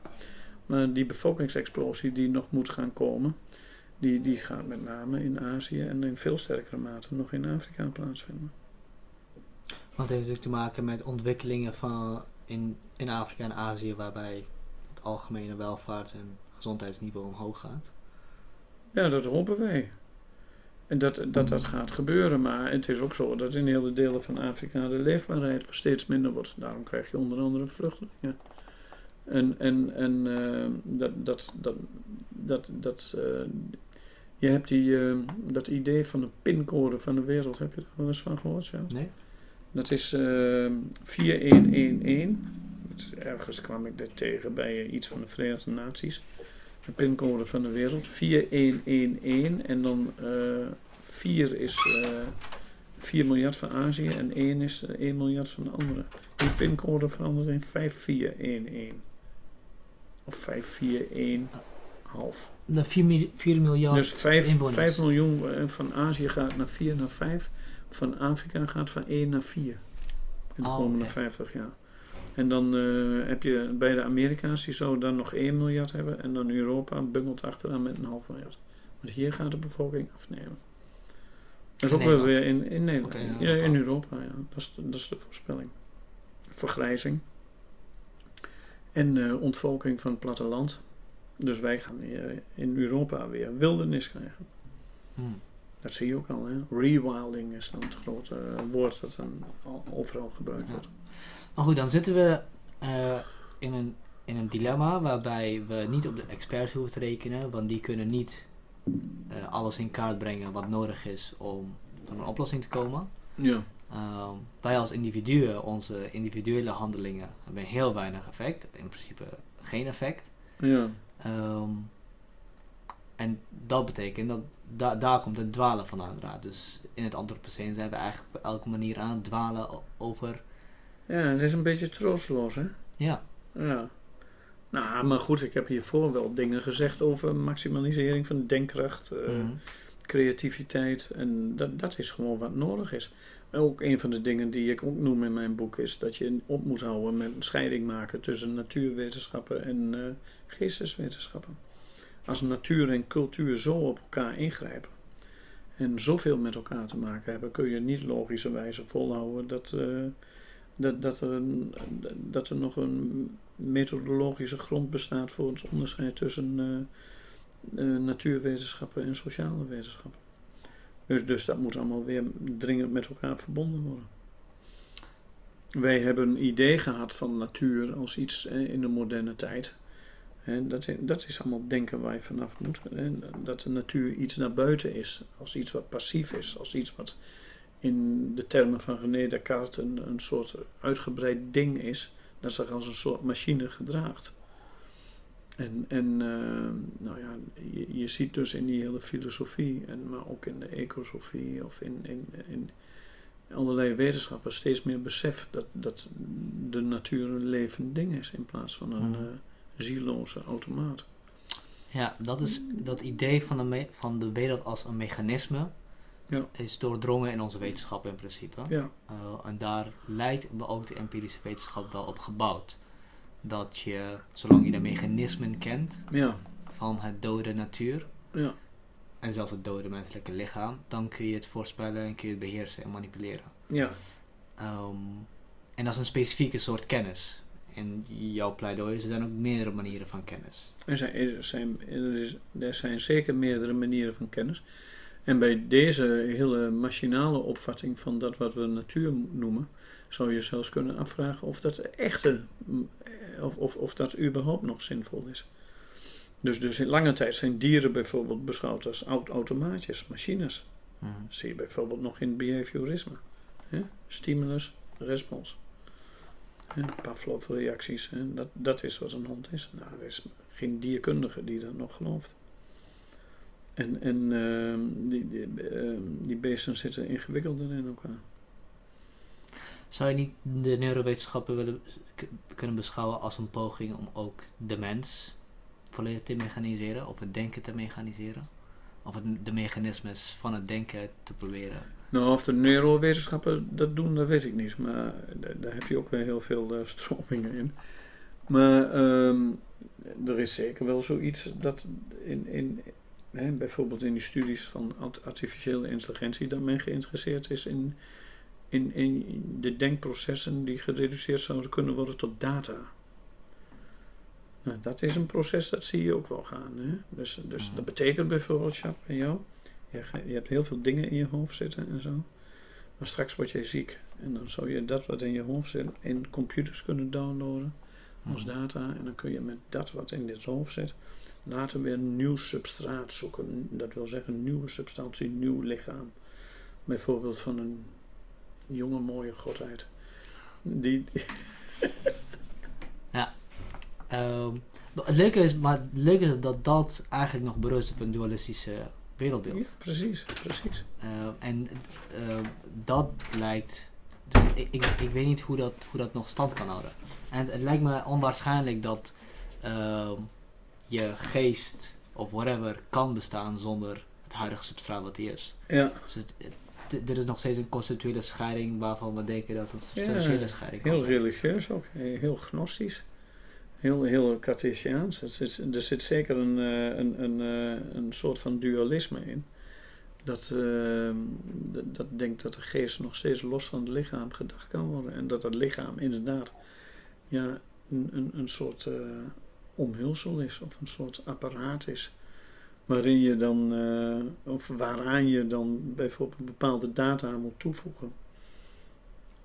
Maar die bevolkingsexplosie die nog moet gaan komen, die, die gaat met name in Azië en in veel sterkere mate nog in Afrika plaatsvinden. Want het heeft natuurlijk te maken met ontwikkelingen van in, in Afrika en Azië waarbij het algemene welvaart en gezondheidsniveau omhoog gaat. Ja, dat hopen wij. En dat, dat dat gaat gebeuren. Maar het is ook zo dat in hele delen van Afrika de leefbaarheid steeds minder wordt. Daarom krijg je onder andere vluchtelingen. En, en, en eh, dat, dat, dat, dat, dat, eh, Je hebt die, eh, dat idee van de pincode van de wereld, heb je er wel eens van gehoord? Ja? Nee? Dat is eh 4111. Dat is- Ergens kwam ik dit tegen bij eh, iets van de Verenigde Naties. De pincode van de wereld. 4111. En dan eh 4 is eh 4 miljard van Azië en 1 is eh, 1 miljard van de andere. Die pincode verandert in 5411. Of 541,5. De 4, mi- 4 miljard Dus 5, inwoners. 5 miljoen eh, van Azië gaat naar 4 naar 5. Van Afrika gaat van 1 naar 4. In de Oh, komende oké. 50 jaar. En dan eh, heb je bij de Amerika's, die zouden dan nog 1 miljard hebben. En dan Europa bungelt achteraan met een half miljard. Want hier gaat de bevolking afnemen. Dat is In ook Nederland? weer in, in Nederland. Ja, in Europa. Europa, ja. Dat is, de, dat is de voorspelling. Vergrijzing. En eh, ontvolking van het platteland. Dus wij gaan in Europa weer wildernis krijgen. Hmm. Dat zie je ook al, hè? Rewilding is dan het grote eh, woord dat dan al- overal gebruikt Ja. wordt. Maar goed, dan zitten we eh, in, een, in een dilemma waarbij we niet op de experts hoeven te rekenen, want die kunnen niet alles in kaart brengen wat nodig is om tot een oplossing te komen. Ja. Ehm, wij als individuen, onze individuele handelingen, hebben heel weinig effect, in principe geen effect. Ja. Ehm, en dat betekent dat da- daar komt het dwalen vandaan. inderdaad. Dus in het antropoceen zijn we eigenlijk op elke manier aan het dwalen over. ja, het is een beetje troosteloos, hè? Ja, Ja. Nou, maar goed, ik heb hiervoor wel dingen gezegd over maximalisering van denkkracht, eh, mhm. creativiteit. En dat, dat is gewoon wat nodig is. Ook een van de dingen die ik ook noem in mijn boek is dat je op moet houden met een scheiding maken tussen natuurwetenschappen en eh, geesteswetenschappen. Als natuur en cultuur zo op elkaar ingrijpen en zoveel met elkaar te maken hebben, kun je niet logischerwijze volhouden dat, eh, dat, dat, er, dat er nog een methodologische grond bestaat voor het onderscheid tussen eh, natuurwetenschappen en sociale wetenschappen. Dus, dus dat moet allemaal weer dringend met elkaar verbonden worden. Wij hebben een idee gehad van natuur als iets in de moderne tijd. Dat, is- dat is allemaal denken waar je vanaf moet. En dat de natuur iets naar buiten is, als iets wat passief is, als iets wat in de termen van René Descartes een, een soort uitgebreid ding is, dat zich als een soort machine gedraagt. En, en eh, nou ja, je, je ziet dus in die hele filosofie, en, maar ook in de ecosofie of in, in, in allerlei wetenschappen steeds meer besef dat, dat de natuur een levend ding is in plaats van een eh, zieloze automaat. ja dat is dat idee van de, van de wereld als een mechanisme. Ja. Is doordrongen in onze wetenschap in principe. Ja, Uh, en daar lijkt ook de empirische wetenschap wel op gebouwd. Dat je, zolang je de mechanismen kent ja, van het dode natuur, ja, en zelfs het dode menselijke lichaam, dan kun je het voorspellen en kun je het beheersen en manipuleren. ja, Ehm, en dat is een specifieke soort kennis. In jouw pleidooi er zijn ook meerdere manieren van kennis. Er zijn, er, zijn, is, er zijn zeker meerdere manieren van kennis. En bij deze hele machinale opvatting van dat wat we natuur noemen, zou je zelfs kunnen afvragen of dat echte, eh, of, of, of dat überhaupt nog zinvol is. Dus, dus in lange tijd zijn dieren bijvoorbeeld beschouwd als oud automaatjes, machines. Dat zie je bijvoorbeeld nog in behaviorisme. Hè? Stimulus, respons. Hè? Pavlov-reacties. Dat, dat is wat een hond is. Nou, er is geen dierkundige die dat nog gelooft. En, en ehm, die, die, ehm, die beesten zitten ingewikkelder in elkaar. Zou je niet de neurowetenschappen willen, kunnen beschouwen als een poging om ook de mens volledig te mechaniseren, of het denken te mechaniseren? Of het, de mechanismes van het denken te proberen? Nou, of de neurowetenschappen dat doen, dat weet ik niet. Maar da- daar heb je ook weer heel veel eh, stromingen in. Maar ehm, er is zeker wel zoiets dat in, in, hè, bijvoorbeeld in die studies van art- artificiële intelligentie, dat men geïnteresseerd is in, in, in de denkprocessen die gereduceerd zouden kunnen worden tot data. Nou, dat is een proces, dat zie je ook wel gaan. Hè? Dus, dus Mhm. dat betekent bijvoorbeeld, Jacques, bij jou, je, je hebt heel veel dingen in je hoofd zitten en zo. Maar straks word jij ziek. En dan zou je dat wat in je hoofd zit in computers kunnen downloaden. als Mhm. data. En dan kun je met dat wat in dit hoofd zit, later weer een nieuw substraat zoeken. Dat wil zeggen, nieuwe substantie, nieuw lichaam. Bijvoorbeeld van een jonge mooie godheid. Die, Ehm, het leuke is, maar het leuke is dat dat eigenlijk nog berust op een dualistische wereldbeeld. ja, precies, precies. Ehm, en ehm, dat lijkt. Ik, ik, ik weet niet hoe dat, hoe dat nog stand kan houden. En het, lijkt me onwaarschijnlijk dat je geest of whatever kan bestaan zonder het huidige substraat wat die is. Ja, Dus het, het- er is nog steeds een conceptuele scheiding waarvan we denken dat het een Ja, substantiële scheiding kan heel zijn. religieus ook, eh, heel gnostisch. Heel, heel Cartesiaans. Er zit, er zit zeker een, eh, een, een, eh, een soort van dualisme in. Dat, eh, dat, dat denkt dat de geest nog steeds los van het lichaam gedacht kan worden. En dat het lichaam inderdaad ja, een, een, een soort eh, omhulsel is of een soort apparaat is. Waarin je dan, eh, of waaraan je dan bijvoorbeeld bepaalde data moet toevoegen.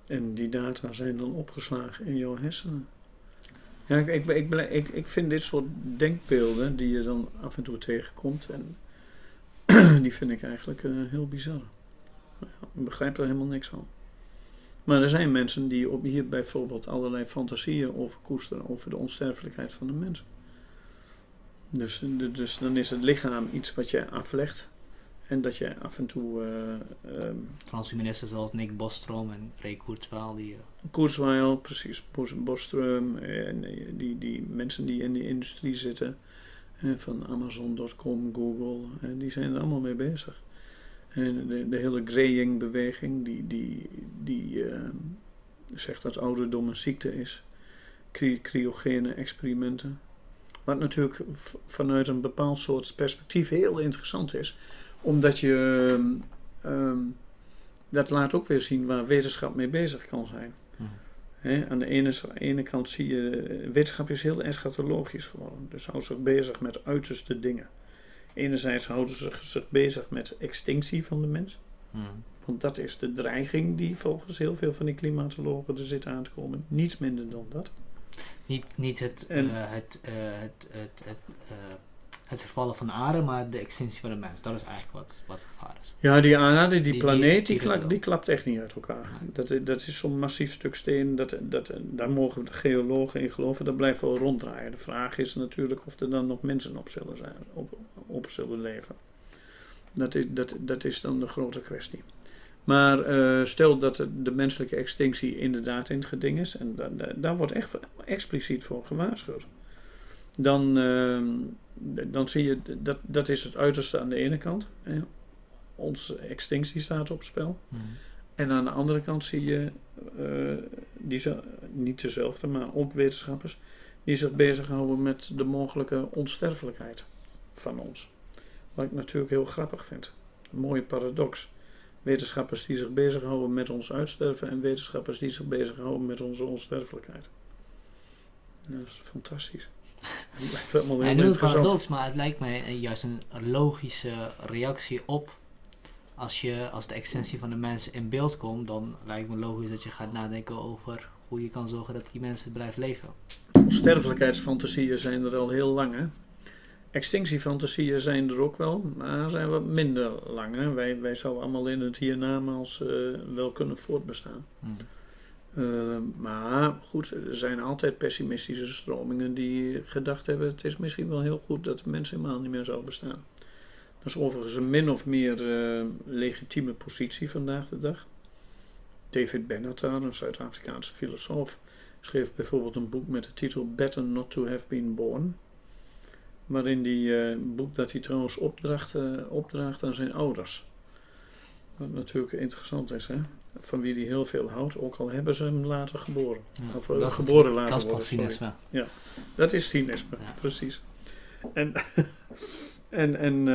En die data zijn dan opgeslagen in jouw hersenen. Ja, ik, ik, ik, ik, vind dit soort denkbeelden die je dan af en toe tegenkomt, en die vind ik eigenlijk eh, heel bizar. Ik begrijp er helemaal niks van. Maar er zijn mensen die op hier bijvoorbeeld allerlei fantasieën over koesteren, over de onsterfelijkheid van de mens. Dus, de- dus dan is het lichaam iets wat je aflegt en dat je af en toe eh, ehm, Transhumanisten zoals Nick Bostrom en Ray Kurzweil, die eh, Kurzweil, precies, Bos- Bostrom, en eh, die, die mensen die in die industrie zitten, van Amazon.com, Google, en die zijn er allemaal mee bezig. En de, de hele graying-beweging, die, die, die eh, zegt dat ouderdom een ziekte is. Cry- cryogene experimenten. Wat natuurlijk vanuit een bepaald soort perspectief heel interessant is. Omdat je... ehm, ehm, dat laat ook weer zien waar wetenschap mee bezig kan zijn. Mhm. Aan de ene, ene kant zie je, eh, wetenschap is heel eschatologisch geworden. Dus houdt zich bezig met uiterste dingen. Enerzijds houden ze zich, zich bezig met extinctie van de mens. hmm. Want dat is de dreiging die volgens heel veel van die klimatologen er zit aan te komen. Niets minder dan dat. Niet, niet het, En- eh, het, eh, het, het, het, eh, het vervallen van de aarde, maar de extinctie van de mens. Dat is eigenlijk wat, wat het gevaar is. Ja, die aarde, die, planeet, die, die kla- doet die klapt echt niet uit elkaar. Dat, i- dat is zo'n massief stuk steen, dat, dat, daar mogen de geologen in geloven, dat blijft wel ronddraaien. De vraag is natuurlijk of er dan nog mensen op zullen, zijn, op, op zullen leven. Dat is, dat, dat is dan de grote kwestie. Maar eh, stel dat de, menselijke extinctie inderdaad in het geding is, en da- da- daar wordt echt expliciet voor gewaarschuwd, dan, ehm, dan zie je, dat, dat is het uiterste aan de ene kant. Hè. Onze extinctie staat op spel. Hmm. En aan de andere kant zie je, eh, die niet dezelfde, maar ook wetenschappers, die zich bezighouden met de mogelijke onsterfelijkheid van ons. Wat ik natuurlijk heel grappig vind. Een mooie paradox. Wetenschappers die zich bezighouden met ons uitsterven en wetenschappers die zich bezighouden met onze onsterfelijkheid. Dat is fantastisch. Het blijft Hij heel paradox, maar het lijkt mij juist een logische reactie op. Als, je, als de extensie van de mensen in beeld komt, dan lijkt me logisch dat je gaat nadenken over hoe je kan zorgen dat die mensen blijven leven. Sterfelijkheidsfantasieën zijn er al heel lang. Hè? Extinctiefantasieën zijn er ook wel, maar zijn wat minder lang. Hè? Wij, wij zouden allemaal in het hiernamaals eh wel kunnen voortbestaan. Hmm. Eh, maar goed, er zijn altijd pessimistische stromingen die gedacht hebben: het is misschien wel heel goed dat de mens helemaal niet meer zou bestaan. Dat is overigens een min of meer eh, legitieme positie vandaag de dag. David Benatar, een Zuid-Afrikaanse filosoof, schreef bijvoorbeeld een boek met de titel Better Not to Have Been Born. Waarin die eh, boek dat hij trouwens opdracht, eh, opdraagt aan zijn ouders. Wat natuurlijk interessant is, hè? van wie hij heel veel houdt, ook al hebben ze hem later geboren. Ja, Of, eh, dat geboren het- laten Dat is pas cynisme. Dat is cynisme, Ja. precies. En, en, en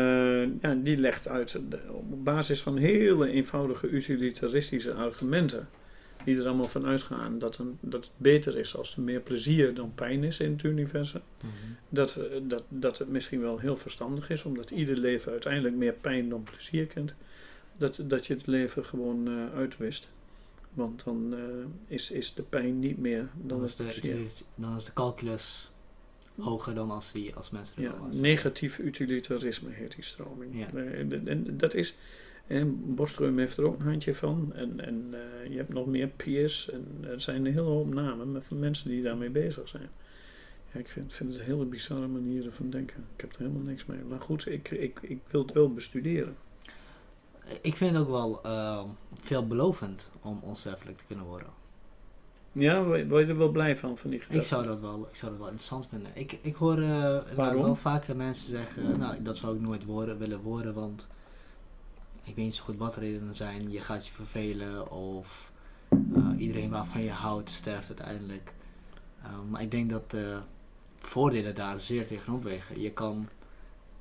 ja, die legt uit op basis van hele eenvoudige utilitaristische argumenten, die er allemaal van uitgaan dat, een, dat het beter is als er meer plezier dan pijn is in het universum. Mhm. Dat, eh, dat, dat het misschien wel heel verstandig is, omdat ieder leven uiteindelijk meer pijn dan plezier kent. Dat, dat je het leven gewoon eh, uitwist. Want dan eh, is, is de pijn niet meer dan Dan is, het de, het- dan is de calculus hoger dan als, die, als mensen er Ja, negatief utilitarisme heet die stroming. Ja. En, en dat is, en Bostrom heeft er ook een handje van. En, en eh, je hebt nog meer peers. En er zijn een hele hoop namen van mensen die daarmee bezig zijn. Ja, ik vind, vind het hele bizarre manieren van denken. Ik heb er helemaal niks mee. Maar goed, ik, ik, ik wil het wel bestuderen. Ik vind het ook wel ehm, veelbelovend om onsterfelijk te kunnen worden. Ja, word je er wel blij van, van die Ik gedachte? zou dat wel, ik zou dat wel interessant vinden. Ik, ik hoor eh, wel vaker mensen zeggen, nou dat zou ik nooit worden, willen worden, want ik weet niet zo goed wat redenen zijn. Je gaat je vervelen of eh, iedereen waarvan je houdt sterft uiteindelijk. Eh, maar ik denk dat de voordelen daar zeer tegenop wegen. Je kan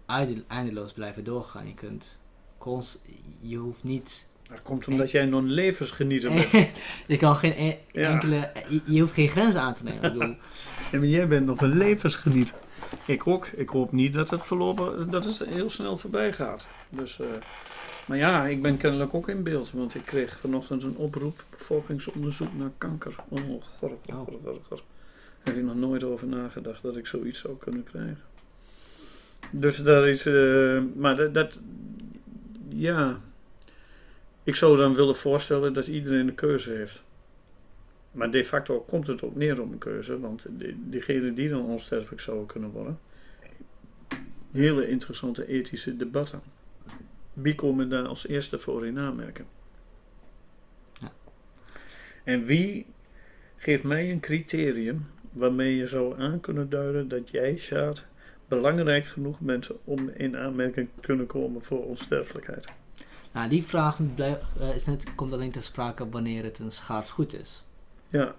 einde- eindeloos blijven doorgaan. Je kunt const, je hoeft niet Dat komt omdat jij nog een levensgenieter bent. je kan geen e- Ja. enkele, je, je hoeft geen grenzen aan te nemen. Ik bedoel, Ja, maar jij bent nog een levensgenieter. Ik ook. Ik hoop niet dat het voorlopig dat het heel snel voorbij gaat. Dus, eh, maar ja, ik ben kennelijk ook in beeld. Want ik kreeg vanochtend een oproep. Bevolkingsonderzoek naar kanker. Oh, god, god. Daar heb ik nog nooit over nagedacht dat ik zoiets zou kunnen krijgen. Dus daar is... eh, maar dat, dat... Ja... Ik zou dan willen voorstellen dat iedereen een keuze heeft. Maar de facto komt het ook neer op een keuze, want die- diegenen die dan onsterfelijk zouden kunnen worden, hele interessante ethische debatten. Wie komen daar als eerste voor in aanmerking? Ja. En wie geeft mij een criterium waarmee je zou aan kunnen duiden dat jij, Sjaad, belangrijk genoeg bent om in aanmerking te kunnen komen voor onsterfelijkheid? nou, die vraag eh, is net, komt alleen ter sprake wanneer het een schaars goed is. Ja,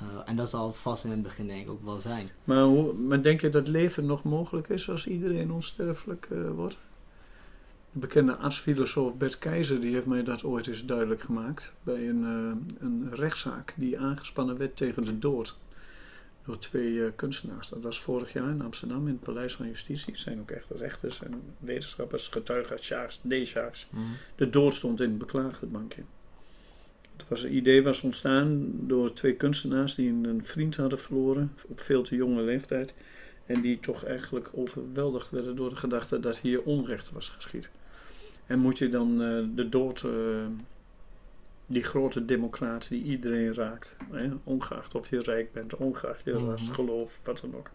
Eh, en dat zal het vast in het begin denk ik ook wel zijn. maar, hoe, maar denk je dat leven nog mogelijk is als iedereen onsterfelijk eh, wordt? De bekende artsfilosoof Bert Keizer die heeft mij dat ooit eens duidelijk gemaakt bij een, eh, een rechtszaak die aangespannen werd tegen de dood door twee eh, kunstenaars. Dat was vorig jaar in Amsterdam in het Paleis van Justitie. Het zijn ook echt rechters en wetenschappers, getuigen, Sjaaks, D-Sjaaks. De dood stond in het beklaagdenbankje. Het was, het idee was ontstaan door twee kunstenaars die een, een vriend hadden verloren op veel te jonge leeftijd. En die toch eigenlijk overweldigd werden door de gedachte dat hier onrecht was geschied. En moet je dan eh, de dood, eh, die grote democraat die iedereen raakt, hè, ongeacht of je rijk bent, ongeacht je ras, Mhm. geloof, wat dan ook,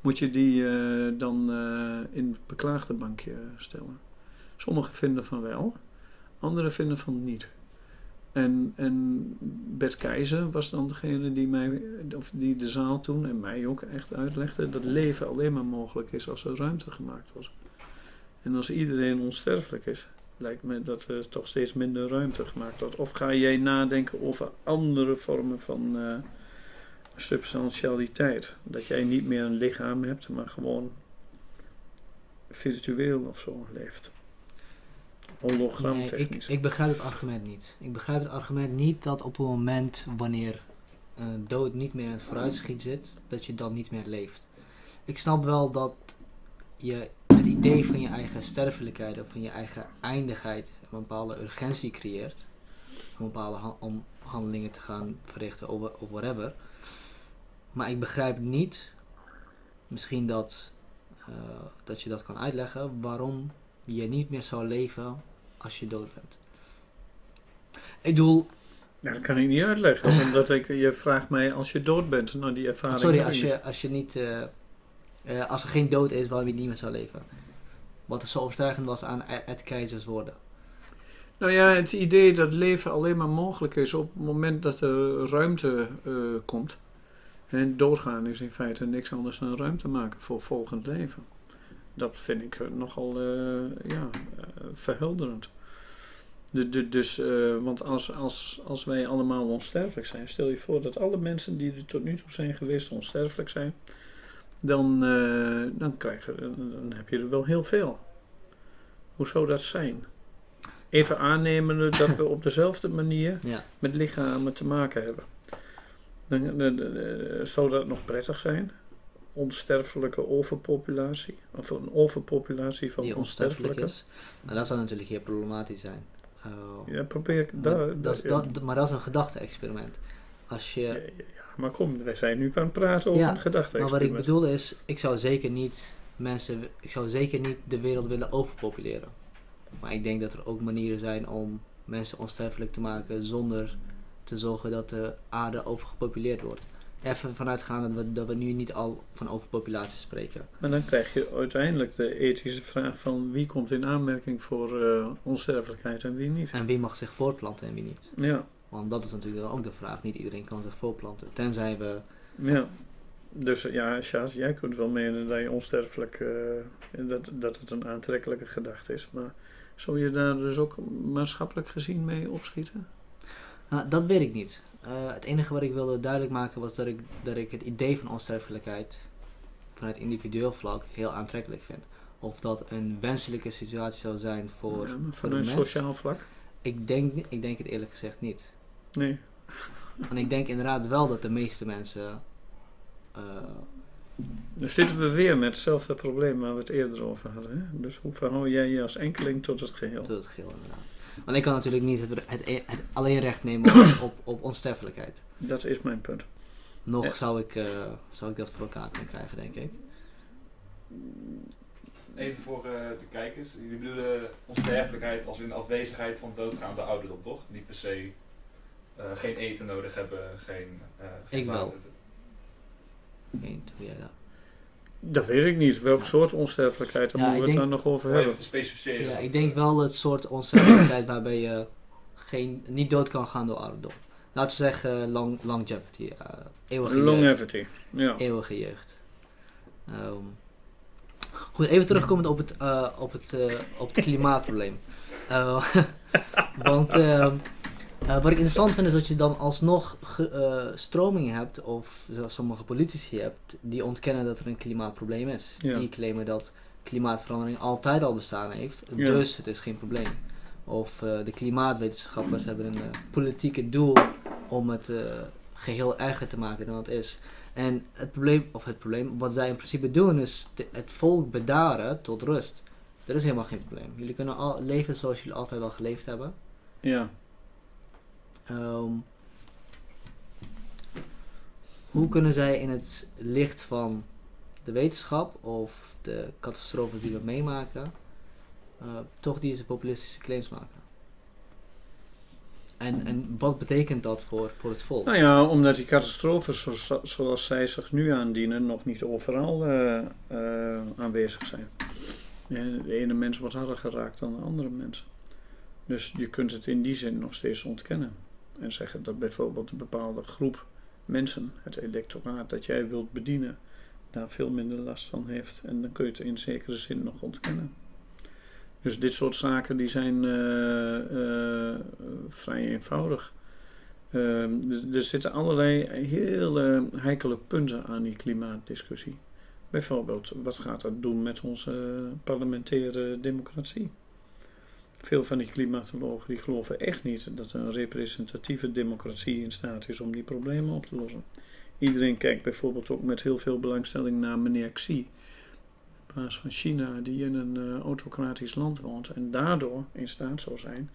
moet je die eh, dan in het beklaagde bankje stellen. Sommigen vinden van wel, anderen vinden van niet. En, en Bert Keizer was dan degene die, mij, of die de zaal toen en mij ook echt uitlegde dat leven alleen maar mogelijk is als er ruimte gemaakt wordt. En als iedereen onsterfelijk is, lijkt me dat er toch steeds minder ruimte gemaakt wordt. Of ga jij nadenken over andere vormen van eh, substantialiteit? Dat jij niet meer een lichaam hebt, maar gewoon virtueel of zo leeft. Nee, ik, Hologramtechnisch. ik begrijp het argument niet. Ik begrijp het argument niet dat op het moment wanneer eh, dood niet meer in het vooruitschiet zit, dat je dan niet meer leeft. Ik snap wel dat je het idee van je eigen sterfelijkheid of van je eigen eindigheid een bepaalde urgentie creëert. Om bepaalde ha- om handelingen te gaan verrichten of, of whatever. Maar ik begrijp niet, misschien dat, eh, dat je dat kan uitleggen, waarom je niet meer zou leven als je dood bent. Ik bedoel, Ja, dat kan ik niet uitleggen. Omdat ik, je vraagt mij als je dood bent. Nou, die ervaring sorry, als je, als je niet, eh, eh, als er geen dood is waarom niet meer zou leven. Wat er zo overtuigend was aan Ed Keizers woorden. Nou ja, het idee dat leven alleen maar mogelijk is op het moment dat er ruimte eh, komt. En doodgaan is in feite niks anders dan ruimte maken voor volgend leven. Dat vind ik eh, nogal eh, ja, verhelderend. De, de, dus, want als, als, als wij allemaal onsterfelijk zijn, stel je voor dat alle mensen die er tot nu toe zijn geweest onsterfelijk zijn, dan, eh, dan, krijg je, dan heb je er wel heel veel. Hoe zou dat zijn? Even aannemende dat we op dezelfde manier Ja. met lichamen te maken hebben. Dan, dan- dan, eh, zou dat nog prettig zijn? Onsterfelijke overpopulatie? Of een overpopulatie van die onsterfelijk onsterfelijke? is. Nou, dat zou natuurlijk heel problematisch zijn. Uh, Ja, probeer ik maar, daar. dat is, ja. dat, maar dat is een gedachte-experiment. Als je, maar kom, wij zijn nu aan het praten over Ja, een gedachte maar wat ik bedoel is, ik zou zeker niet mensen, ik zou zeker niet de wereld willen overpopuleren. Maar ik denk dat er ook manieren zijn om mensen onsterfelijk te maken zonder te zorgen dat de aarde overgepopuleerd wordt. Even vanuitgaande dat we, dat we nu niet al van overpopulatie spreken. Maar dan krijg je uiteindelijk de ethische vraag van wie komt in aanmerking voor eh, onsterfelijkheid en wie niet. En wie mag zich voortplanten en wie niet. Ja, Want dat is natuurlijk dan ook de vraag. Niet iedereen kan zich voortplanten. Tenzij we ja. Dus ja, Sjaas, jij kunt wel menen dat je onsterfelijk, eh, dat, dat het een aantrekkelijke gedachte is. Maar zou je daar dus ook maatschappelijk gezien mee opschieten? Nou, dat weet ik niet. Eh, het enige wat ik wilde duidelijk maken was dat ik, dat ik het idee van onsterfelijkheid vanuit individueel vlak heel aantrekkelijk vind. Of dat een wenselijke situatie zou zijn voor. Ja, mens? sociaal vlak? Ik denk, ik denk het eerlijk gezegd niet. Nee. En ik denk inderdaad wel dat de meeste mensen. eh, Dan zitten we weer met hetzelfde probleem waar we het eerder over hadden. Hè? Dus hoe verhoud jij je als enkeling tot het geheel? tot het geheel inderdaad. Want ik kan natuurlijk niet het, het, het alleen recht nemen op, op, op onsterfelijkheid. Dat is mijn punt. Nog Ja. zou, ik, eh, zou ik dat voor elkaar kunnen krijgen, denk ik. Even voor eh, de kijkers. Jullie bedoelen onsterfelijkheid als in afwezigheid van doodgaande ouderdom, toch? Niet per se geen eten nodig hebben, geen, eh geen Ik wel. water. Jij dat. Dat weet ik niet. Welk soort onsterfelijkheid, daar Ja, moeten we het dan nog over even hebben. te specificeren. Ja, ik denk eh, wel het soort onsterfelijkheid waarbij je geen, niet dood kan gaan door ouderdom. Laten we zeggen long, longevity, eh eeuwige jeugd. Longevity. Ja. Eeuwige jeugd. Ehm, goed, even terugkomend op het, eh, op het, eh, op het klimaatprobleem. Eh, want eh, wat ik interessant vind is dat je dan alsnog ge- eh, stromingen hebt, of zoals sommige politici hebt, die ontkennen dat er een klimaatprobleem is. Ja. Die claimen dat klimaatverandering altijd al bestaan heeft, Ja. dus het is geen probleem. Of eh, de klimaatwetenschappers hebben een politieke doel om het eh, geheel erger te maken dan het is. En het probleem, of het probleem, wat zij in principe doen is te- het volk bedaren tot rust. Er is helemaal geen probleem. Jullie kunnen al leven zoals jullie altijd al geleefd hebben. ja. Ehm, hoe kunnen zij in het licht van de wetenschap of de catastrofes die we meemaken, eh, toch deze populistische claims maken? En, en wat betekent dat voor, voor het volk? Nou ja, omdat die catastrofes zo- zoals zij zich nu aandienen nog niet overal eh, eh, aanwezig zijn. De ene mens wordt harder geraakt dan de andere mens. Dus je kunt het in die zin nog steeds ontkennen. En zeggen dat bijvoorbeeld een bepaalde groep mensen, het electoraat dat jij wilt bedienen, daar veel minder last van heeft. En dan kun je het in zekere zin nog ontkennen. Dus dit soort zaken die zijn eh, eh, vrij eenvoudig. Ehm, er, er zitten allerlei hele heikele punten aan die klimaatdiscussie. Bijvoorbeeld, wat gaat dat doen met onze parlementaire democratie? Veel van die klimatologen die geloven echt niet dat een representatieve democratie in staat is om die problemen op te lossen. Iedereen kijkt bijvoorbeeld ook met heel veel belangstelling naar meneer Xi, baas van China, die in een eh, autocratisch land woont en daardoor in staat zou zijn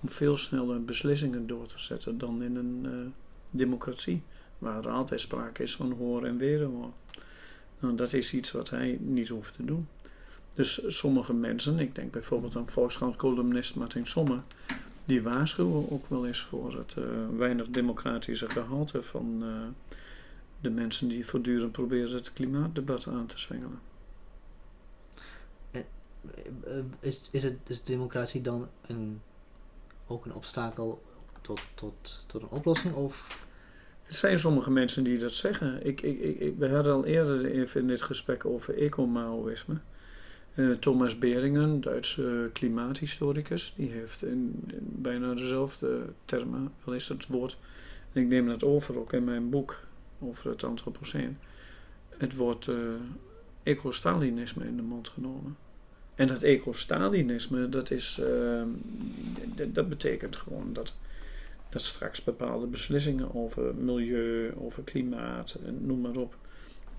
om veel sneller beslissingen door te zetten dan in een eh, democratie, waar er altijd sprake is van hoor en wederhoor. Nou, dat is iets wat hij niet hoeft te doen. Dus sommige mensen, ik denk bijvoorbeeld aan Volkskrant-columnist Martin Sommer, die waarschuwen ook wel eens voor het eh, weinig democratische gehalte van eh, de mensen die voortdurend proberen het klimaatdebat aan te zwengelen. Eh, Is, is, het, is democratie dan een, ook een obstakel tot, tot, tot een oplossing? Of Er zijn sommige mensen die dat zeggen. Ik, ik, ik, ik- we hadden al eerder even in dit gesprek over ecomaoïsme. Eh, Thomas Beringen, Duitse klimaathistoricus, die heeft in, bijna dezelfde termen, wel is het woord, en ik neem dat over ook in mijn boek over het antropoceen, het woord eh ecostalinisme in de mond genomen. En dat ecostalinisme, dat, is, eh, dat betekent gewoon dat dat straks bepaalde beslissingen over milieu, over klimaat, noem maar op,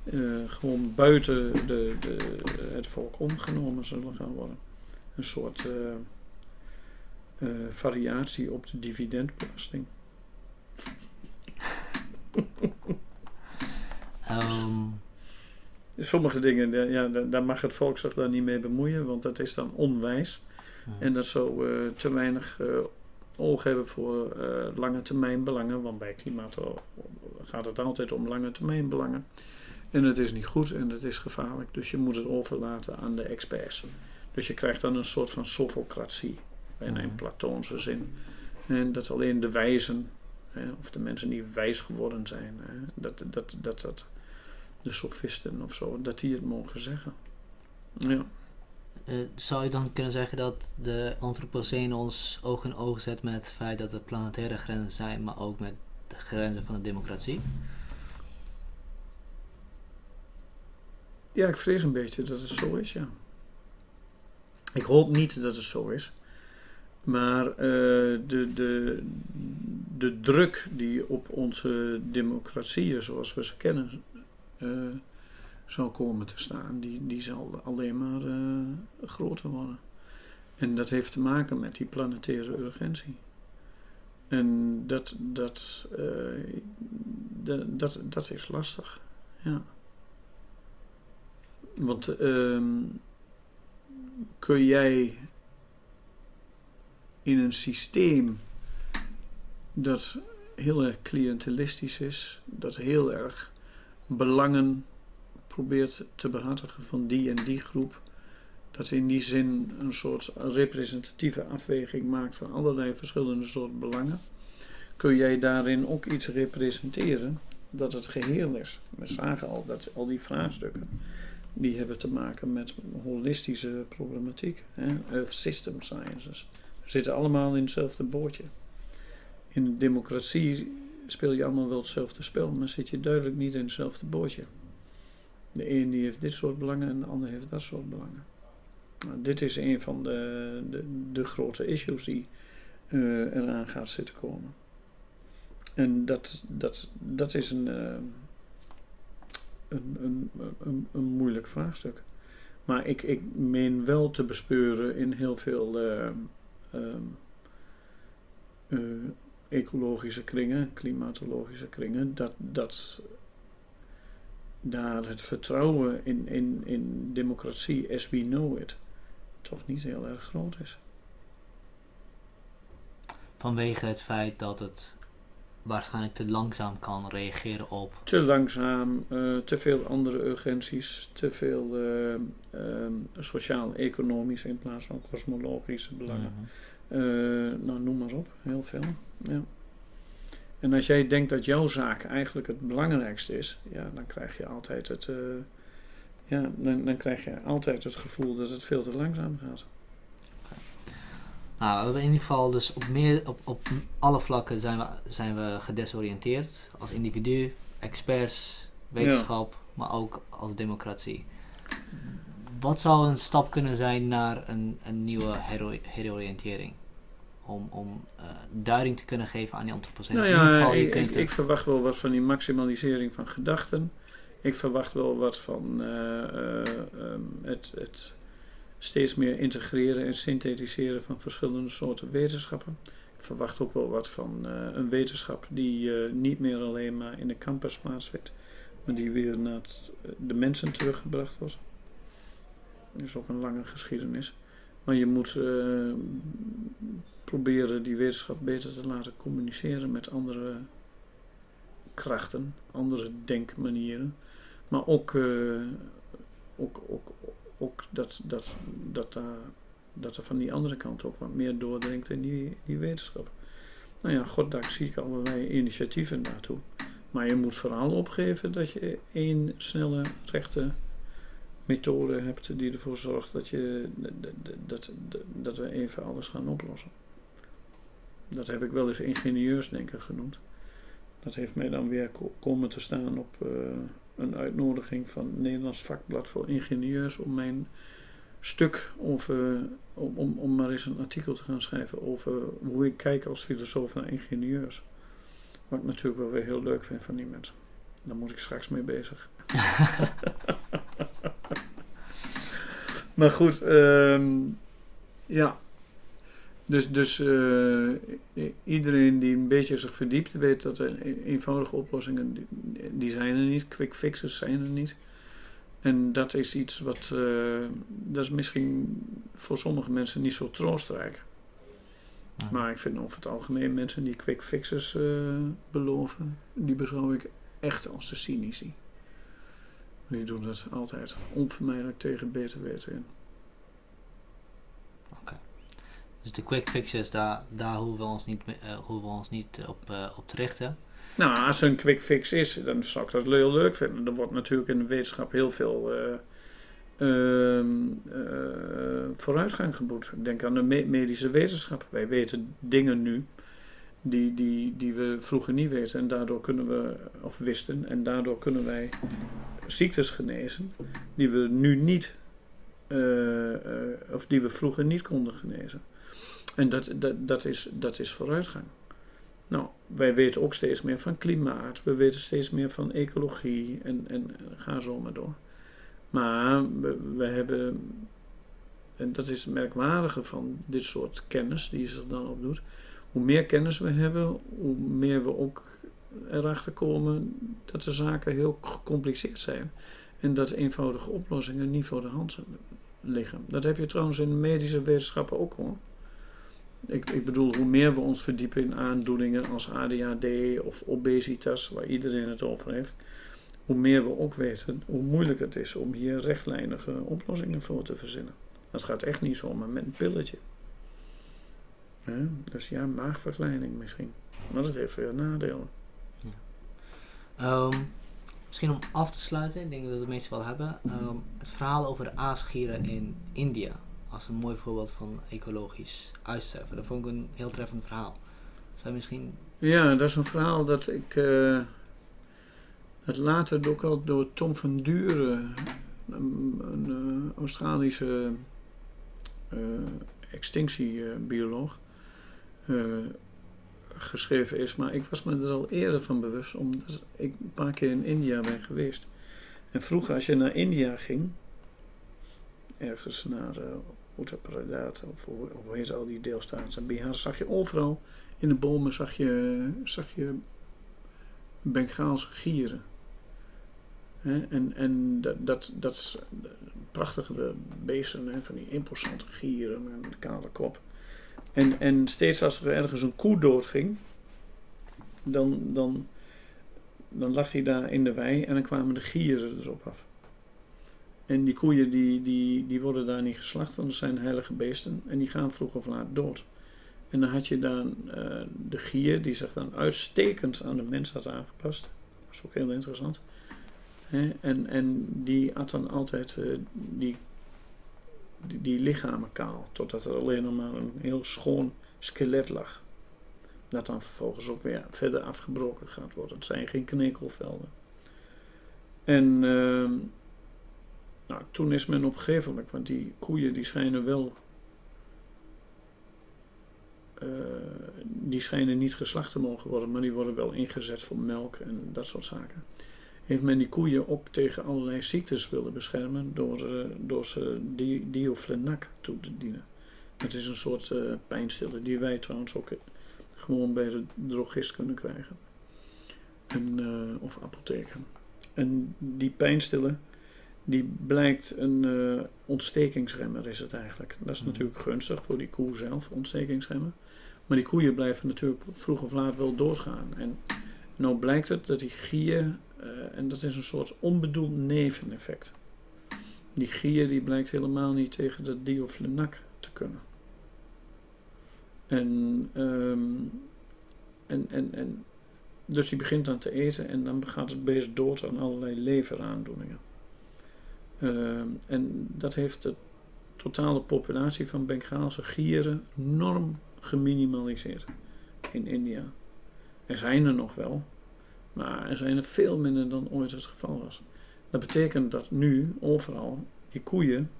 eh, gewoon buiten de, de, het volk omgenomen zullen gaan worden. Een soort eh, eh, variatie op de dividendbelasting. Ehm, Sommige dingen, daar- ja, daar- mag het volk zich dan niet mee bemoeien, want dat is dan onwijs. En dat zou te weinig oog hebben voor lange termijn belangen. Want bij klimaat gaat het altijd om lange termijn belangen. En het is niet goed en het is gevaarlijk. Dus je moet het overlaten aan de experts. Dus je krijgt dan een soort van sofocratie. In een Mhm. platoonse zin. En dat alleen de wijzen, hè, of de mensen die wijs geworden zijn, hè, dat, dat, dat, dat de sofisten of zo, dat die het mogen zeggen. Ja. Eh, zou je dan kunnen zeggen dat de antropocene ons oog in oog zet met het feit dat er planetaire grenzen zijn, maar ook met de grenzen van de democratie? Ja, ik vrees een beetje dat het zo is, ja. Ik hoop niet dat het zo is. Maar eh, de, de, de druk die op onze democratieën zoals we ze kennen eh, zal komen te staan, die, die zal alleen maar eh, groter worden. En dat heeft te maken met die planetaire urgentie. En dat, dat, dat, dat, dat is lastig, ja. Want ehm, kun jij in een systeem dat heel erg cliëntelistisch is, dat heel erg belangen probeert te behartigen van die en die groep, dat in die zin een soort representatieve afweging maakt van allerlei verschillende soorten belangen, kun jij daarin ook iets representeren dat het geheel is. We zagen al dat al die vraagstukken die hebben te maken met holistische problematiek. Hè? Earth System Sciences. We zitten allemaal in hetzelfde bootje. In de democratie speel je allemaal wel hetzelfde spel, maar zit je duidelijk niet in hetzelfde bootje. De een die heeft dit soort belangen en de ander heeft dat soort belangen. Nou, dit is een van de, de, de grote issues die eh, eraan gaat zitten komen. En dat, dat, dat is een, eh, een, een, een, een moeilijk vraagstuk. Maar ik, ik meen wel te bespeuren in heel veel eh, ehm, eh, ecologische kringen, klimatologische kringen, dat, dat daar het vertrouwen in, in, in democratie as we know it toch niet heel erg groot is. Vanwege het feit dat het waarschijnlijk te langzaam kan reageren op. Te langzaam, eh, te veel andere urgenties, te veel eh, ehm, sociaal-economisch in plaats van kosmologische belangen. Mhm. Eh, nou, noem maar op, heel veel. Ja. En als jij denkt dat jouw zaak eigenlijk het belangrijkste is, ja, dan krijg je altijd het, ja, dan, dan krijg je altijd het gevoel dat het veel te langzaam gaat. Nou, we hebben in ieder geval dus op, meer, op, op alle vlakken zijn we, zijn we gedesoriënteerd. Als individu, experts, wetenschap, maar ook als democratie. Wat zou een stap kunnen zijn naar een, een nieuwe hero- heroriëntering? Om, om eh, duiding te kunnen geven aan die antropocene. Nou in ieder geval, je ik, kunt ik, ik verwacht wel wat van die maximalisering van gedachten. Ik verwacht wel wat van eh, eh, ehm, het, het steeds meer integreren en synthetiseren van verschillende soorten wetenschappen. Ik verwacht ook wel wat van eh, een wetenschap die eh, niet meer alleen maar in de campus plaatsvindt, maar die weer naar het- de mensen teruggebracht wordt. Dat is ook een lange geschiedenis. Maar je moet eh, proberen die wetenschap beter te laten communiceren met andere krachten, andere denkmanieren. Maar ook, eh, ook, ook, ook dat, dat, dat, daar, dat er van die andere kant ook wat meer doordringt in die, die wetenschap. Nou ja, goddank zie ik allerlei initiatieven daartoe. Maar je moet vooral opgeven dat je één snelle, rechte methode hebt die ervoor zorgt dat, je, dat, dat, dat, we even alles gaan oplossen. Dat heb ik wel eens ingenieursdenken genoemd. Dat heeft mij dan weer ko- komen te staan op eh, een uitnodiging van het Nederlands vakblad voor ingenieurs om mijn stuk over, om, om, om maar eens een artikel te gaan schrijven over hoe ik kijk als filosoof naar ingenieurs. Wat ik natuurlijk wel weer heel leuk vind van die mensen. Daar moet ik straks mee bezig. maar goed, ehm, ja. Dus, dus eh, iedereen die een beetje zich verdiept weet dat er e- eenvoudige oplossingen, die, zijn er niet. Quick fixes zijn er niet. En dat is iets wat, eh, dat is misschien voor sommige mensen niet zo troostrijk. Ja. Maar ik vind over het algemeen mensen die quick fixes eh, beloven, die beschouw ik echt als de cynici. Die doen dat altijd onvermijdelijk tegen beter weten in. Dus de quick fixes, daar, hoeven we ons niet, eh, ons niet op, eh, op te richten. Nou, als er een quick fix is, dan zou ik dat heel leuk vinden. Er wordt natuurlijk in de wetenschap heel veel eh, eh, vooruitgang geboekt. Ik denk aan de me- medische wetenschap. Wij weten dingen nu die, die, die we vroeger niet weten. En daardoor kunnen we, of wisten, en daardoor kunnen wij ziektes genezen die we nu niet, eh, eh, of die we vroeger niet konden genezen. En dat, dat, is, dat is vooruitgang. Nou, wij weten ook steeds meer van klimaat, we weten steeds meer van ecologie en, en ga zo maar door. Maar we, hebben, en dat is het merkwaardige van dit soort kennis die zich dan opdoet, hoe meer kennis we hebben, hoe meer we ook erachter komen dat de zaken heel gecompliceerd zijn. En dat eenvoudige oplossingen niet voor de hand liggen. Dat heb je trouwens in medische wetenschappen ook hoor. Ik, ik bedoel, hoe meer we ons verdiepen in aandoeningen als ADHD of obesitas, waar iedereen het over heeft, hoe meer we ook weten hoe moeilijk het is om hier rechtlijnige oplossingen voor te verzinnen. Dat gaat echt niet zomaar met een pilletje. Dus ja, maagverkleining misschien. Maar dat heeft weer nadelen. Ehm, misschien om af te sluiten, ik denk dat we de meeste wel hebben. ehm, het verhaal over de aasgieren in India. Als een mooi voorbeeld van ecologisch uitsterven. Dat vond ik een heel treffend verhaal. Zou je misschien... Ja, dat is een verhaal dat ik. eh het later ook al door Tom van Duren, een, eh, Australische eh, extinctiebioloog, eh, geschreven is. Maar ik was me er al eerder van bewust, omdat ik een paar keer in India ben geweest. En vroeger, als je naar India ging, ergens naar uh, Uttar Pradesh, of hoe, heet al die deelstaten, Bihar, zag je overal in de bomen zag je, zag je Bengaalse gieren. En en dat, dat, dat prachtige beesten, van die imposante gieren met een kale kop. En, en steeds als er ergens een koe doodging, dan, dan, dan lag hij daar in de wei en dan kwamen de gieren erop af. En die koeien die, die, die worden daar niet geslacht, want dat zijn heilige beesten en die gaan vroeg of laat dood. En dan had je dan uh, de gier, die zich dan uitstekend aan de mens had aangepast. Dat is ook heel interessant. En, en die at dan altijd uh, die, die, lichamen kaal, totdat er alleen nog maar een heel schoon skelet lag. Dat dan vervolgens ook weer verder afgebroken gaat worden. Het zijn geen knekelvelden. En uh, nou, toen is men op een gegeven moment, want die koeien die schijnen wel uh, die schijnen niet geslacht te mogen worden, maar die worden wel ingezet voor melk en dat soort zaken. Heeft men die koeien ook tegen allerlei ziektes willen beschermen door, uh, door ze di toe te dienen. Dat is een soort uh, pijnstiller die wij trouwens ook gewoon bij de drogist kunnen krijgen. En, of apotheken. En die pijnstiller, die blijkt een ontstekingsremmer is het eigenlijk. Dat is mm. natuurlijk gunstig voor die koe zelf, ontstekingsremmer. Maar die koeien blijven natuurlijk vroeg of laat wel doodgaan. En nou blijkt het dat die gier, uh, en dat is een soort onbedoeld neveneffect. Die gier die blijkt helemaal niet tegen de dioflenac te kunnen. En, um, en, en, en dus die begint dan te eten en dan gaat het beest dood aan allerlei leveraandoeningen. Uh, en dat heeft de totale populatie van Bengaalse gieren enorm geminimaliseerd in India. Er zijn er nog wel, maar er zijn er veel minder dan ooit het geval was. Dat betekent dat nu overal die koeien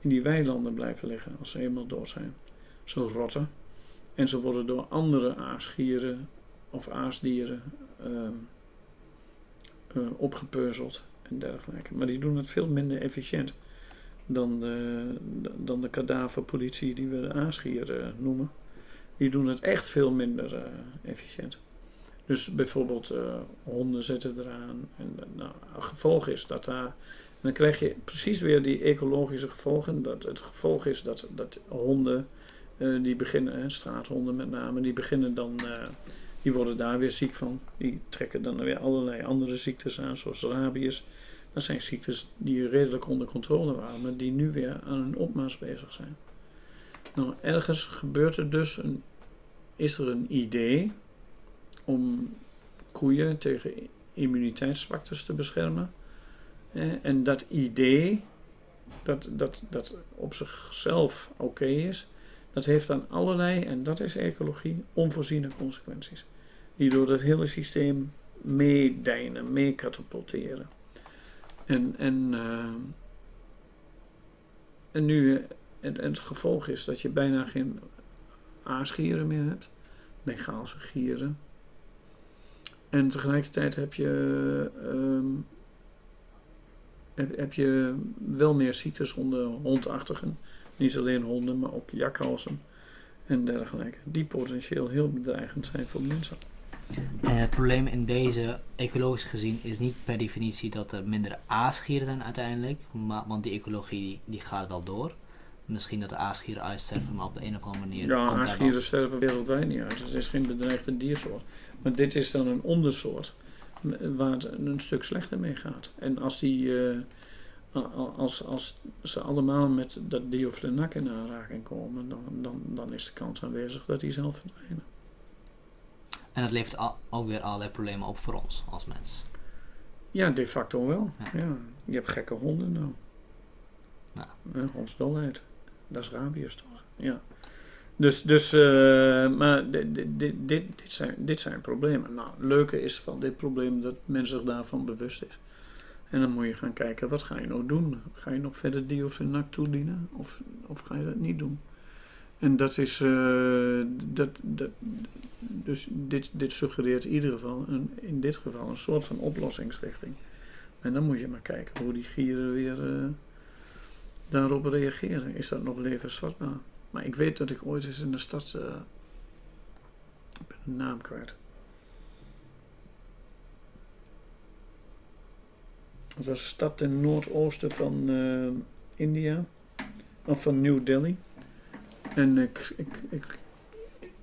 in die weilanden blijven liggen als ze eenmaal dood zijn. Ze rotten en ze worden door andere aasgieren of aasdieren uh, uh, opgepeuzeld en dergelijke. Maar die doen het veel minder efficiënt. dan de, dan de kadaverpolitie die we de aasgier eh, noemen. Die doen het echt veel minder eh, efficiënt. Dus bijvoorbeeld eh, honden zetten eraan. En nou, gevolg is dat daar. Dan krijg je precies weer die ecologische gevolgen. Dat het gevolg is dat, dat honden die beginnen, straathonden met name, die beginnen dan. Die worden daar weer ziek van. Die trekken dan weer allerlei andere ziektes aan, zoals rabies. Dat zijn ziektes die redelijk onder controle waren, maar die nu weer aan hun opmars bezig zijn. Nou, ergens gebeurt er dus een, is er een idee om koeien tegen immuniteitszwaktes te beschermen. En dat idee, dat, dat, dat op zichzelf oké is, dat heeft dan allerlei, en dat is ecologie, onvoorziene consequenties. Die door het hele systeem meedijnen, meekatapulteren. En, en, eh, en nu, en, en het gevolg is dat je bijna geen aasgieren meer hebt, Bengaalse gieren. En tegelijkertijd heb je, ehm, heb, heb je wel meer ziektes onder hondachtigen. Niet alleen honden, maar ook jakhalzen en dergelijke. Die potentieel heel bedreigend zijn voor mensen. En het probleem in deze, ecologisch gezien, is niet per definitie dat er minder aasgieren zijn uiteindelijk. Maar, want die ecologie die, gaat wel door. Misschien dat de aasgieren uitsterven, maar op de een of andere manier. Ja, aasgieren wel- sterven wereldwijd niet uit. Het is geen bedreigde diersoort. Maar dit is dan een ondersoort waar het een stuk slechter mee gaat. En als, die, eh, als, als ze allemaal met dat dioflenac in aanraking komen, dan, dan, dan is de kans aanwezig dat die zelf verdwijnen. En dat levert al, ook weer allerlei problemen op voor ons als mens. Ja, de facto wel. Ja. Ja. Je hebt gekke honden nou. Ja. Ja, hondsdolheid. Dat is rabies toch? Ja. Dus, dus eh, maar dit, dit, dit, zijn, dit zijn problemen. Nou, het leuke is van dit probleem dat men zich daarvan bewust is. En dan moet je gaan kijken, wat ga je nou doen? Ga je nog verder diofenac toedienen? Of, of ga je dat niet doen? En dat is, eh, dat, dus dit, dit suggereert in ieder geval, een, in dit geval, een soort van oplossingsrichting. En dan moet je maar kijken hoe die gieren weer eh, daarop reageren. Is dat nog levensvatbaar? Maar ik weet dat ik ooit eens in de stad, eh, ik ben de naam kwijt. Het was een stad ten noordoosten van India, of van New Delhi. En ik, ik, ik,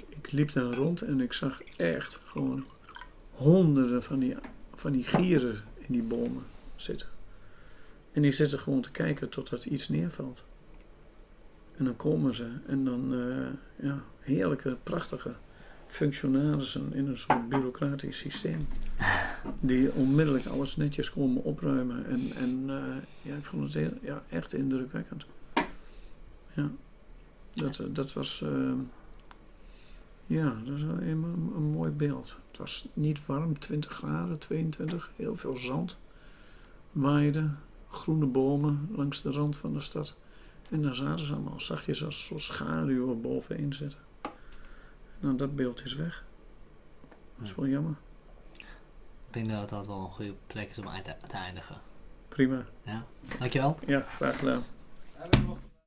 ik liep daar rond en ik zag echt gewoon honderden van die, van die gieren in die bomen zitten. En die zitten gewoon te kijken totdat iets neervalt. En dan komen ze en dan, eh, ja, heerlijke, prachtige functionarissen in een soort bureaucratisch systeem. Die onmiddellijk alles netjes komen opruimen. En, en eh, ja, ik vond het heel, ja, echt indrukwekkend. Ja, dat, eh, dat was, eh, ja, dat is wel een, mooi beeld. Het was niet warm, 20 graden, 22, heel veel zand. Waaide, groene bomen langs de rand van de stad. En daar zaten ze allemaal, zag je ze als soort schaduwen bovenin zitten. Nou, dat beeld is weg. Dat is wel jammer. Ik denk dat dat wel een goede plek is om uit te, te eindigen. Prima. Ja? Dankjewel. Ja, graag gedaan.